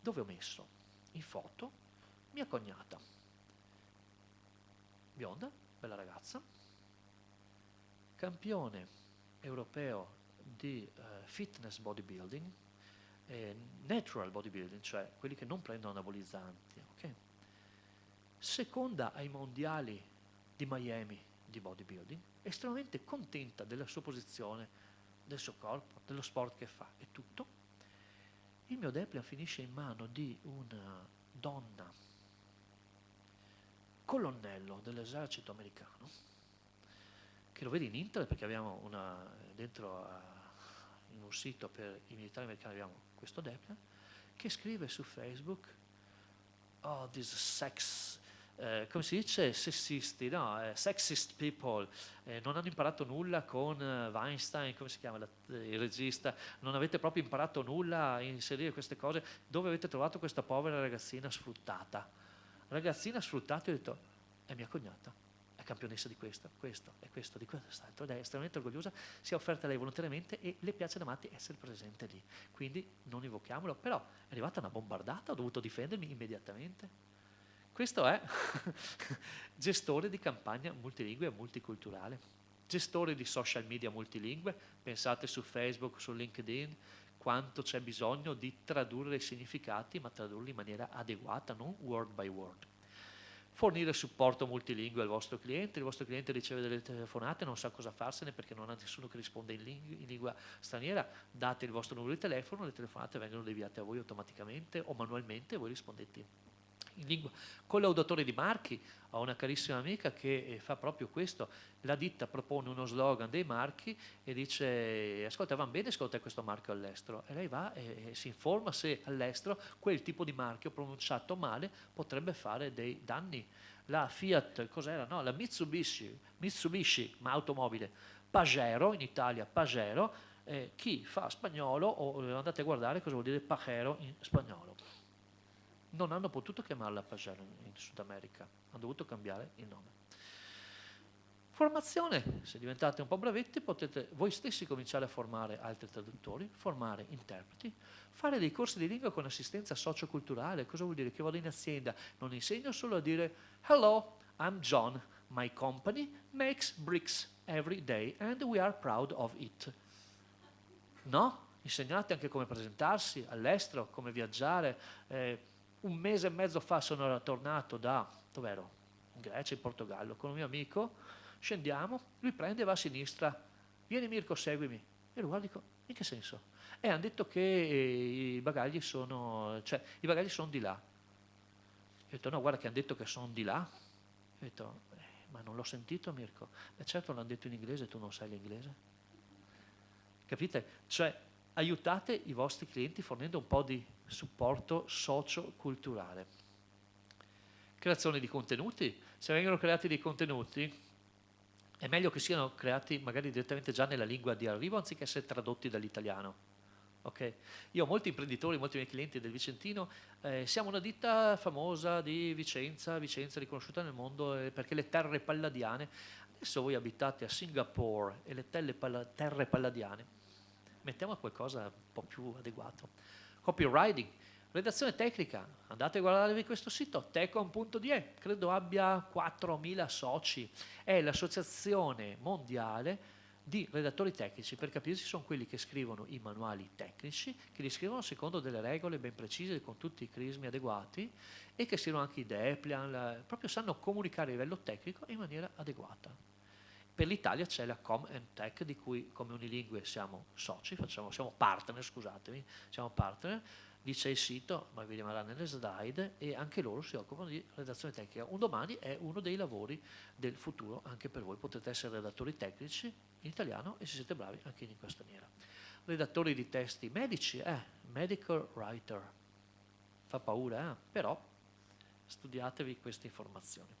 dove ho messo in foto mia cognata, bionda, bella ragazza, campione europeo di uh, fitness bodybuilding, eh, natural bodybuilding, cioè quelli che non prendono anabolizzanti, okay? seconda ai mondiali di Miami di bodybuilding, estremamente contenta della sua posizione, del suo corpo, dello sport che fa e tutto. Il mio Deplian finisce in mano di una donna, colonnello dell'esercito americano, che lo vedi in internet perché abbiamo una, dentro a, in un sito per i militari americani abbiamo questo Deplian, che scrive su Facebook, oh, this sex eh, come si dice, sessisti, no? eh, sexist people, eh, non hanno imparato nulla con eh, Weinstein, come si chiama la, il regista, non avete proprio imparato nulla a inserire queste cose, dove avete trovato questa povera ragazzina sfruttata? Ragazzina sfruttata, ho detto, è mia cognata, è campionessa di questo, questo e questo, di quest'altro, ed è estremamente orgogliosa, si è offerta lei volontariamente e le piace da matti essere presente lì. Quindi non invochiamolo, però è arrivata una bombardata, ho dovuto difendermi immediatamente questo è gestore di campagna multilingue e multiculturale, gestore di social media multilingue, pensate su Facebook, su LinkedIn, quanto c'è bisogno di tradurre i significati, ma tradurli in maniera adeguata, non word by word. Fornire supporto multilingue al vostro cliente, il vostro cliente riceve delle telefonate, non sa cosa farsene perché non ha nessuno che risponde in, ling in lingua straniera, date il vostro numero di telefono, le telefonate vengono deviate a voi automaticamente o manualmente e voi rispondete in lingua collaudatore di marchi, ho una carissima amica che eh, fa proprio questo, la ditta propone uno slogan dei marchi e dice ascolta va bene ascolta questo marchio all'estero e lei va e, e si informa se all'estero quel tipo di marchio pronunciato male potrebbe fare dei danni. La Fiat, cos'era? No, la Mitsubishi, Mitsubishi, ma automobile, Pagero, in Italia Pagero, eh, chi fa spagnolo o eh, andate a guardare cosa vuol dire Pajero in spagnolo non hanno potuto chiamarla Pagero in Sud America, hanno dovuto cambiare il nome. Formazione, se diventate un po' bravetti potete voi stessi cominciare a formare altri traduttori, formare interpreti, fare dei corsi di lingua con assistenza socioculturale, cosa vuol dire? Che vado in azienda, non insegno solo a dire Hello, I'm John, my company makes bricks every day and we are proud of it. No? Insegnate anche come presentarsi all'estero, come viaggiare, eh, un mese e mezzo fa sono tornato da, dov'ero? In Grecia, in Portogallo, con un mio amico, scendiamo, lui prende e va a sinistra, vieni Mirko, seguimi. E lo guardo dico, in che senso? E hanno detto che i bagagli sono, cioè, i bagagli sono di là. Ho detto, no, guarda che hanno detto che sono di là. Ho detto, eh, ma non l'ho sentito Mirko. E certo l'hanno detto in inglese, tu non sai l'inglese. Capite? Cioè, aiutate i vostri clienti fornendo un po' di supporto socio-culturale. Creazione di contenuti. Se vengono creati dei contenuti, è meglio che siano creati magari direttamente già nella lingua di arrivo anziché essere tradotti dall'italiano. Okay. Io ho molti imprenditori, molti miei clienti del Vicentino, eh, siamo una ditta famosa di Vicenza, Vicenza riconosciuta nel mondo eh, perché le terre palladiane, adesso voi abitate a Singapore e le terre palladiane, mettiamo qualcosa un po' più adeguato copywriting, redazione tecnica, andate a guardarvi questo sito, tecom.de, credo abbia 4.000 soci, è l'associazione mondiale di redattori tecnici, per capirsi sono quelli che scrivono i manuali tecnici, che li scrivono secondo delle regole ben precise, con tutti i crismi adeguati e che scrivono anche i Deplian, proprio sanno comunicare a livello tecnico in maniera adeguata. Per l'Italia c'è la Com Tech di cui come Unilingue siamo soci, facciamo, siamo partner, scusatemi, siamo partner, lì c'è il sito, ma vi rimarrà nelle slide, e anche loro si occupano di redazione tecnica. Un domani è uno dei lavori del futuro anche per voi, potete essere redattori tecnici in italiano e se siete bravi anche in lingua straniera. Redattori di testi medici, eh, medical writer, fa paura, eh? però studiatevi queste informazioni.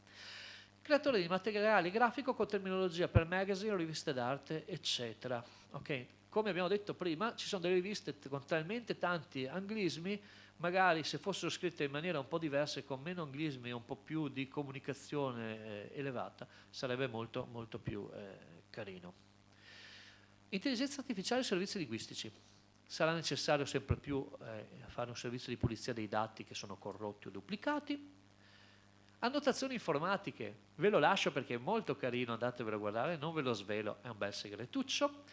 Creatore di materiale grafico con terminologia per magazine, riviste d'arte, eccetera. Okay? Come abbiamo detto prima, ci sono delle riviste con talmente tanti anglismi, magari se fossero scritte in maniera un po' diversa, con meno anglismi e un po' più di comunicazione eh, elevata, sarebbe molto, molto più eh, carino. Intelligenza artificiale e servizi linguistici. Sarà necessario sempre più eh, fare un servizio di pulizia dei dati che sono corrotti o duplicati. Annotazioni informatiche, ve lo lascio perché è molto carino, andatevelo a guardare, non ve lo svelo, è un bel segretuccio.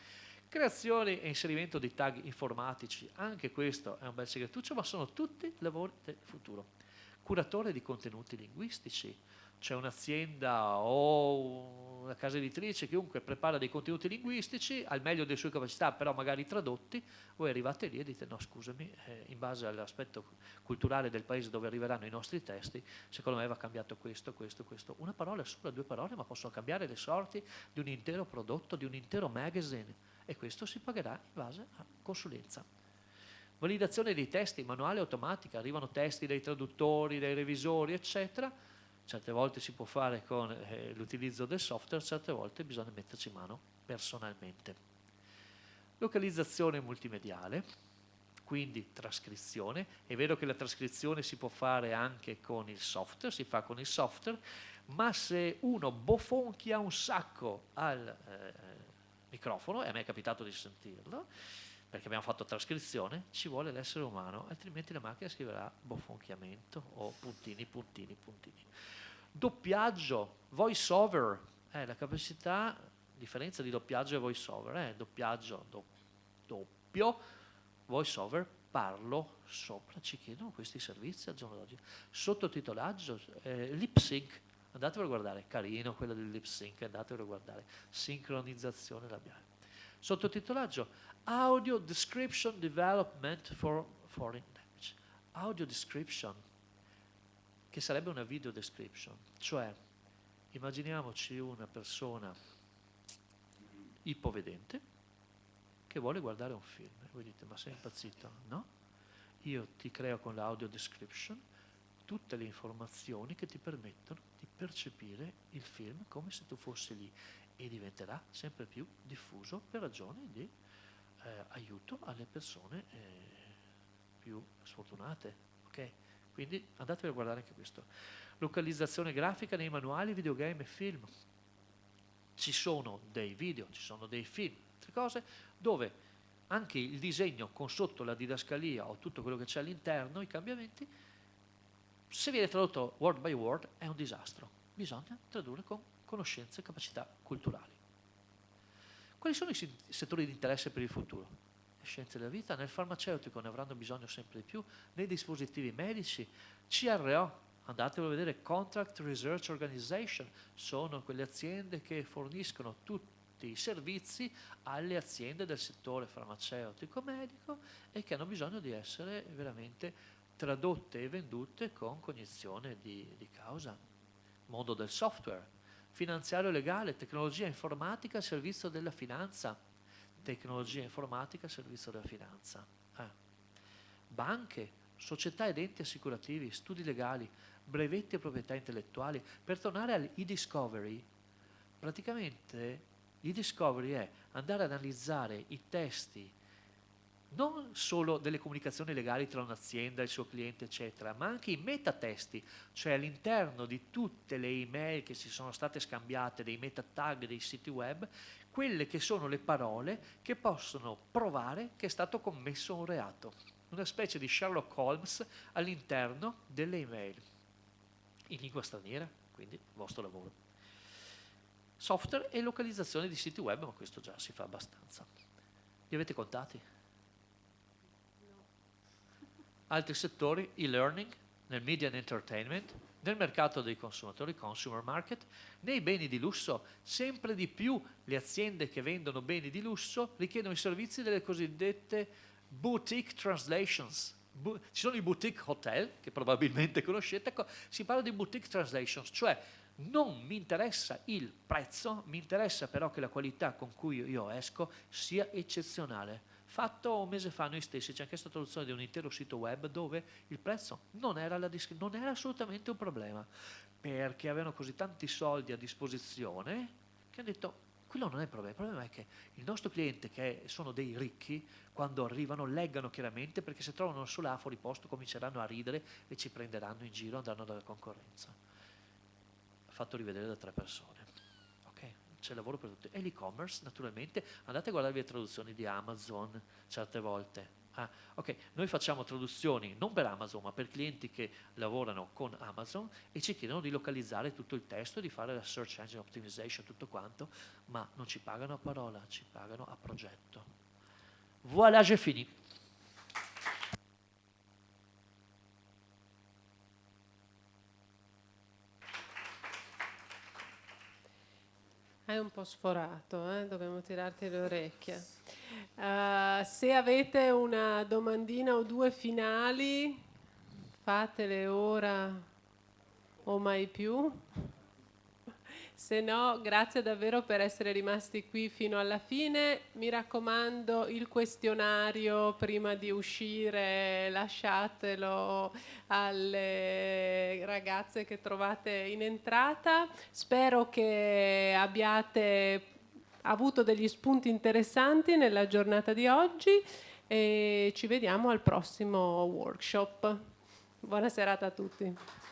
Creazione e inserimento di tag informatici, anche questo è un bel segretuccio, ma sono tutti lavori del futuro. Curatore di contenuti linguistici, c'è un'azienda o una casa editrice, chiunque prepara dei contenuti linguistici al meglio delle sue capacità, però magari tradotti, voi arrivate lì e dite no scusami, eh, in base all'aspetto culturale del paese dove arriveranno i nostri testi, secondo me va cambiato questo, questo, questo. Una parola sola, due parole, ma possono cambiare le sorti di un intero prodotto, di un intero magazine e questo si pagherà in base a consulenza. Validazione dei testi, manuale automatica, arrivano testi dai traduttori, dai revisori, eccetera, certe volte si può fare con eh, l'utilizzo del software, certe volte bisogna metterci mano personalmente. Localizzazione multimediale, quindi trascrizione, è vero che la trascrizione si può fare anche con il software, si fa con il software, ma se uno bofonchia un sacco al eh, microfono, e a me è capitato di sentirlo, perché abbiamo fatto trascrizione, ci vuole l'essere umano, altrimenti la macchina scriverà bofonchiamento o puntini, puntini, puntini. Doppiaggio, voice over, eh, la capacità, differenza di doppiaggio e voice over, eh, doppiaggio do, doppio, voice over parlo sopra, ci chiedono questi servizi al giorno d'oggi. Sottotitolaggio, eh, lip sync, andatevelo a guardare, carino quello del lip sync, andatevelo a guardare, sincronizzazione labiale. Sottotitolaggio, Audio Description Development for Foreign Language. Audio Description, che sarebbe una video description, cioè immaginiamoci una persona ipovedente che vuole guardare un film. Voi dite, ma sei impazzito? No? Io ti creo con l'audio description tutte le informazioni che ti permettono di percepire il film come se tu fossi lì e diventerà sempre più diffuso per ragioni di eh, aiuto alle persone eh, più sfortunate. Okay? Quindi andatevi a guardare anche questo. Localizzazione grafica nei manuali, videogame e film. Ci sono dei video, ci sono dei film, altre cose, dove anche il disegno con sotto la didascalia o tutto quello che c'è all'interno, i cambiamenti, se viene tradotto word by word è un disastro. Bisogna tradurre con conoscenze e capacità culturali. Quali sono i settori di interesse per il futuro? Le scienze della vita, nel farmaceutico ne avranno bisogno sempre di più, nei dispositivi medici, CRO, andatelo a vedere, Contract Research Organization, sono quelle aziende che forniscono tutti i servizi alle aziende del settore farmaceutico medico e che hanno bisogno di essere veramente tradotte e vendute con cognizione di, di causa. Mondo del software, finanziario legale, tecnologia informatica al servizio della finanza, tecnologia informatica al servizio della finanza, eh. banche, società ed enti assicurativi, studi legali, brevetti e proprietà intellettuali. Per tornare all'e-discovery, praticamente l'e-discovery è andare ad analizzare i testi non solo delle comunicazioni legali tra un'azienda e il suo cliente, eccetera, ma anche i metatesti, cioè all'interno di tutte le email che si sono state scambiate, dei meta tag dei siti web, quelle che sono le parole che possono provare che è stato commesso un reato. Una specie di Sherlock Holmes all'interno delle email, in lingua straniera, quindi il vostro lavoro. Software e localizzazione di siti web, ma questo già si fa abbastanza. Li avete contati? Altri settori, e-learning, nel media and entertainment, nel mercato dei consumatori, consumer market, nei beni di lusso, sempre di più le aziende che vendono beni di lusso richiedono i servizi delle cosiddette boutique translations. Bu ci sono i boutique hotel, che probabilmente conoscete, ecco, si parla di boutique translations, cioè non mi interessa il prezzo, mi interessa però che la qualità con cui io esco sia eccezionale fatto un mese fa noi stessi, c'è anche stata traduzione di un intero sito web dove il prezzo non era, non era assolutamente un problema, perché avevano così tanti soldi a disposizione che hanno detto quello non è il problema, il problema è che il nostro cliente, che sono dei ricchi, quando arrivano leggano chiaramente perché se trovano solo A fuori posto cominceranno a ridere e ci prenderanno in giro andando dalla concorrenza. Fatto rivedere da tre persone c'è lavoro per tutti. E l'e-commerce, naturalmente, andate a guardare le traduzioni di Amazon certe volte. Ah, ok, noi facciamo traduzioni non per Amazon, ma per clienti che lavorano con Amazon e ci chiedono di localizzare tutto il testo, di fare la search engine optimization, tutto quanto, ma non ci pagano a parola, ci pagano a progetto. Voilà, j'ai fini. Hai un po' sforato, eh? dobbiamo tirarti le orecchie. Uh, se avete una domandina o due finali, fatele ora o mai più. Se no, grazie davvero per essere rimasti qui fino alla fine. Mi raccomando, il questionario prima di uscire lasciatelo alle ragazze che trovate in entrata. Spero che abbiate avuto degli spunti interessanti nella giornata di oggi e ci vediamo al prossimo workshop. Buona serata a tutti.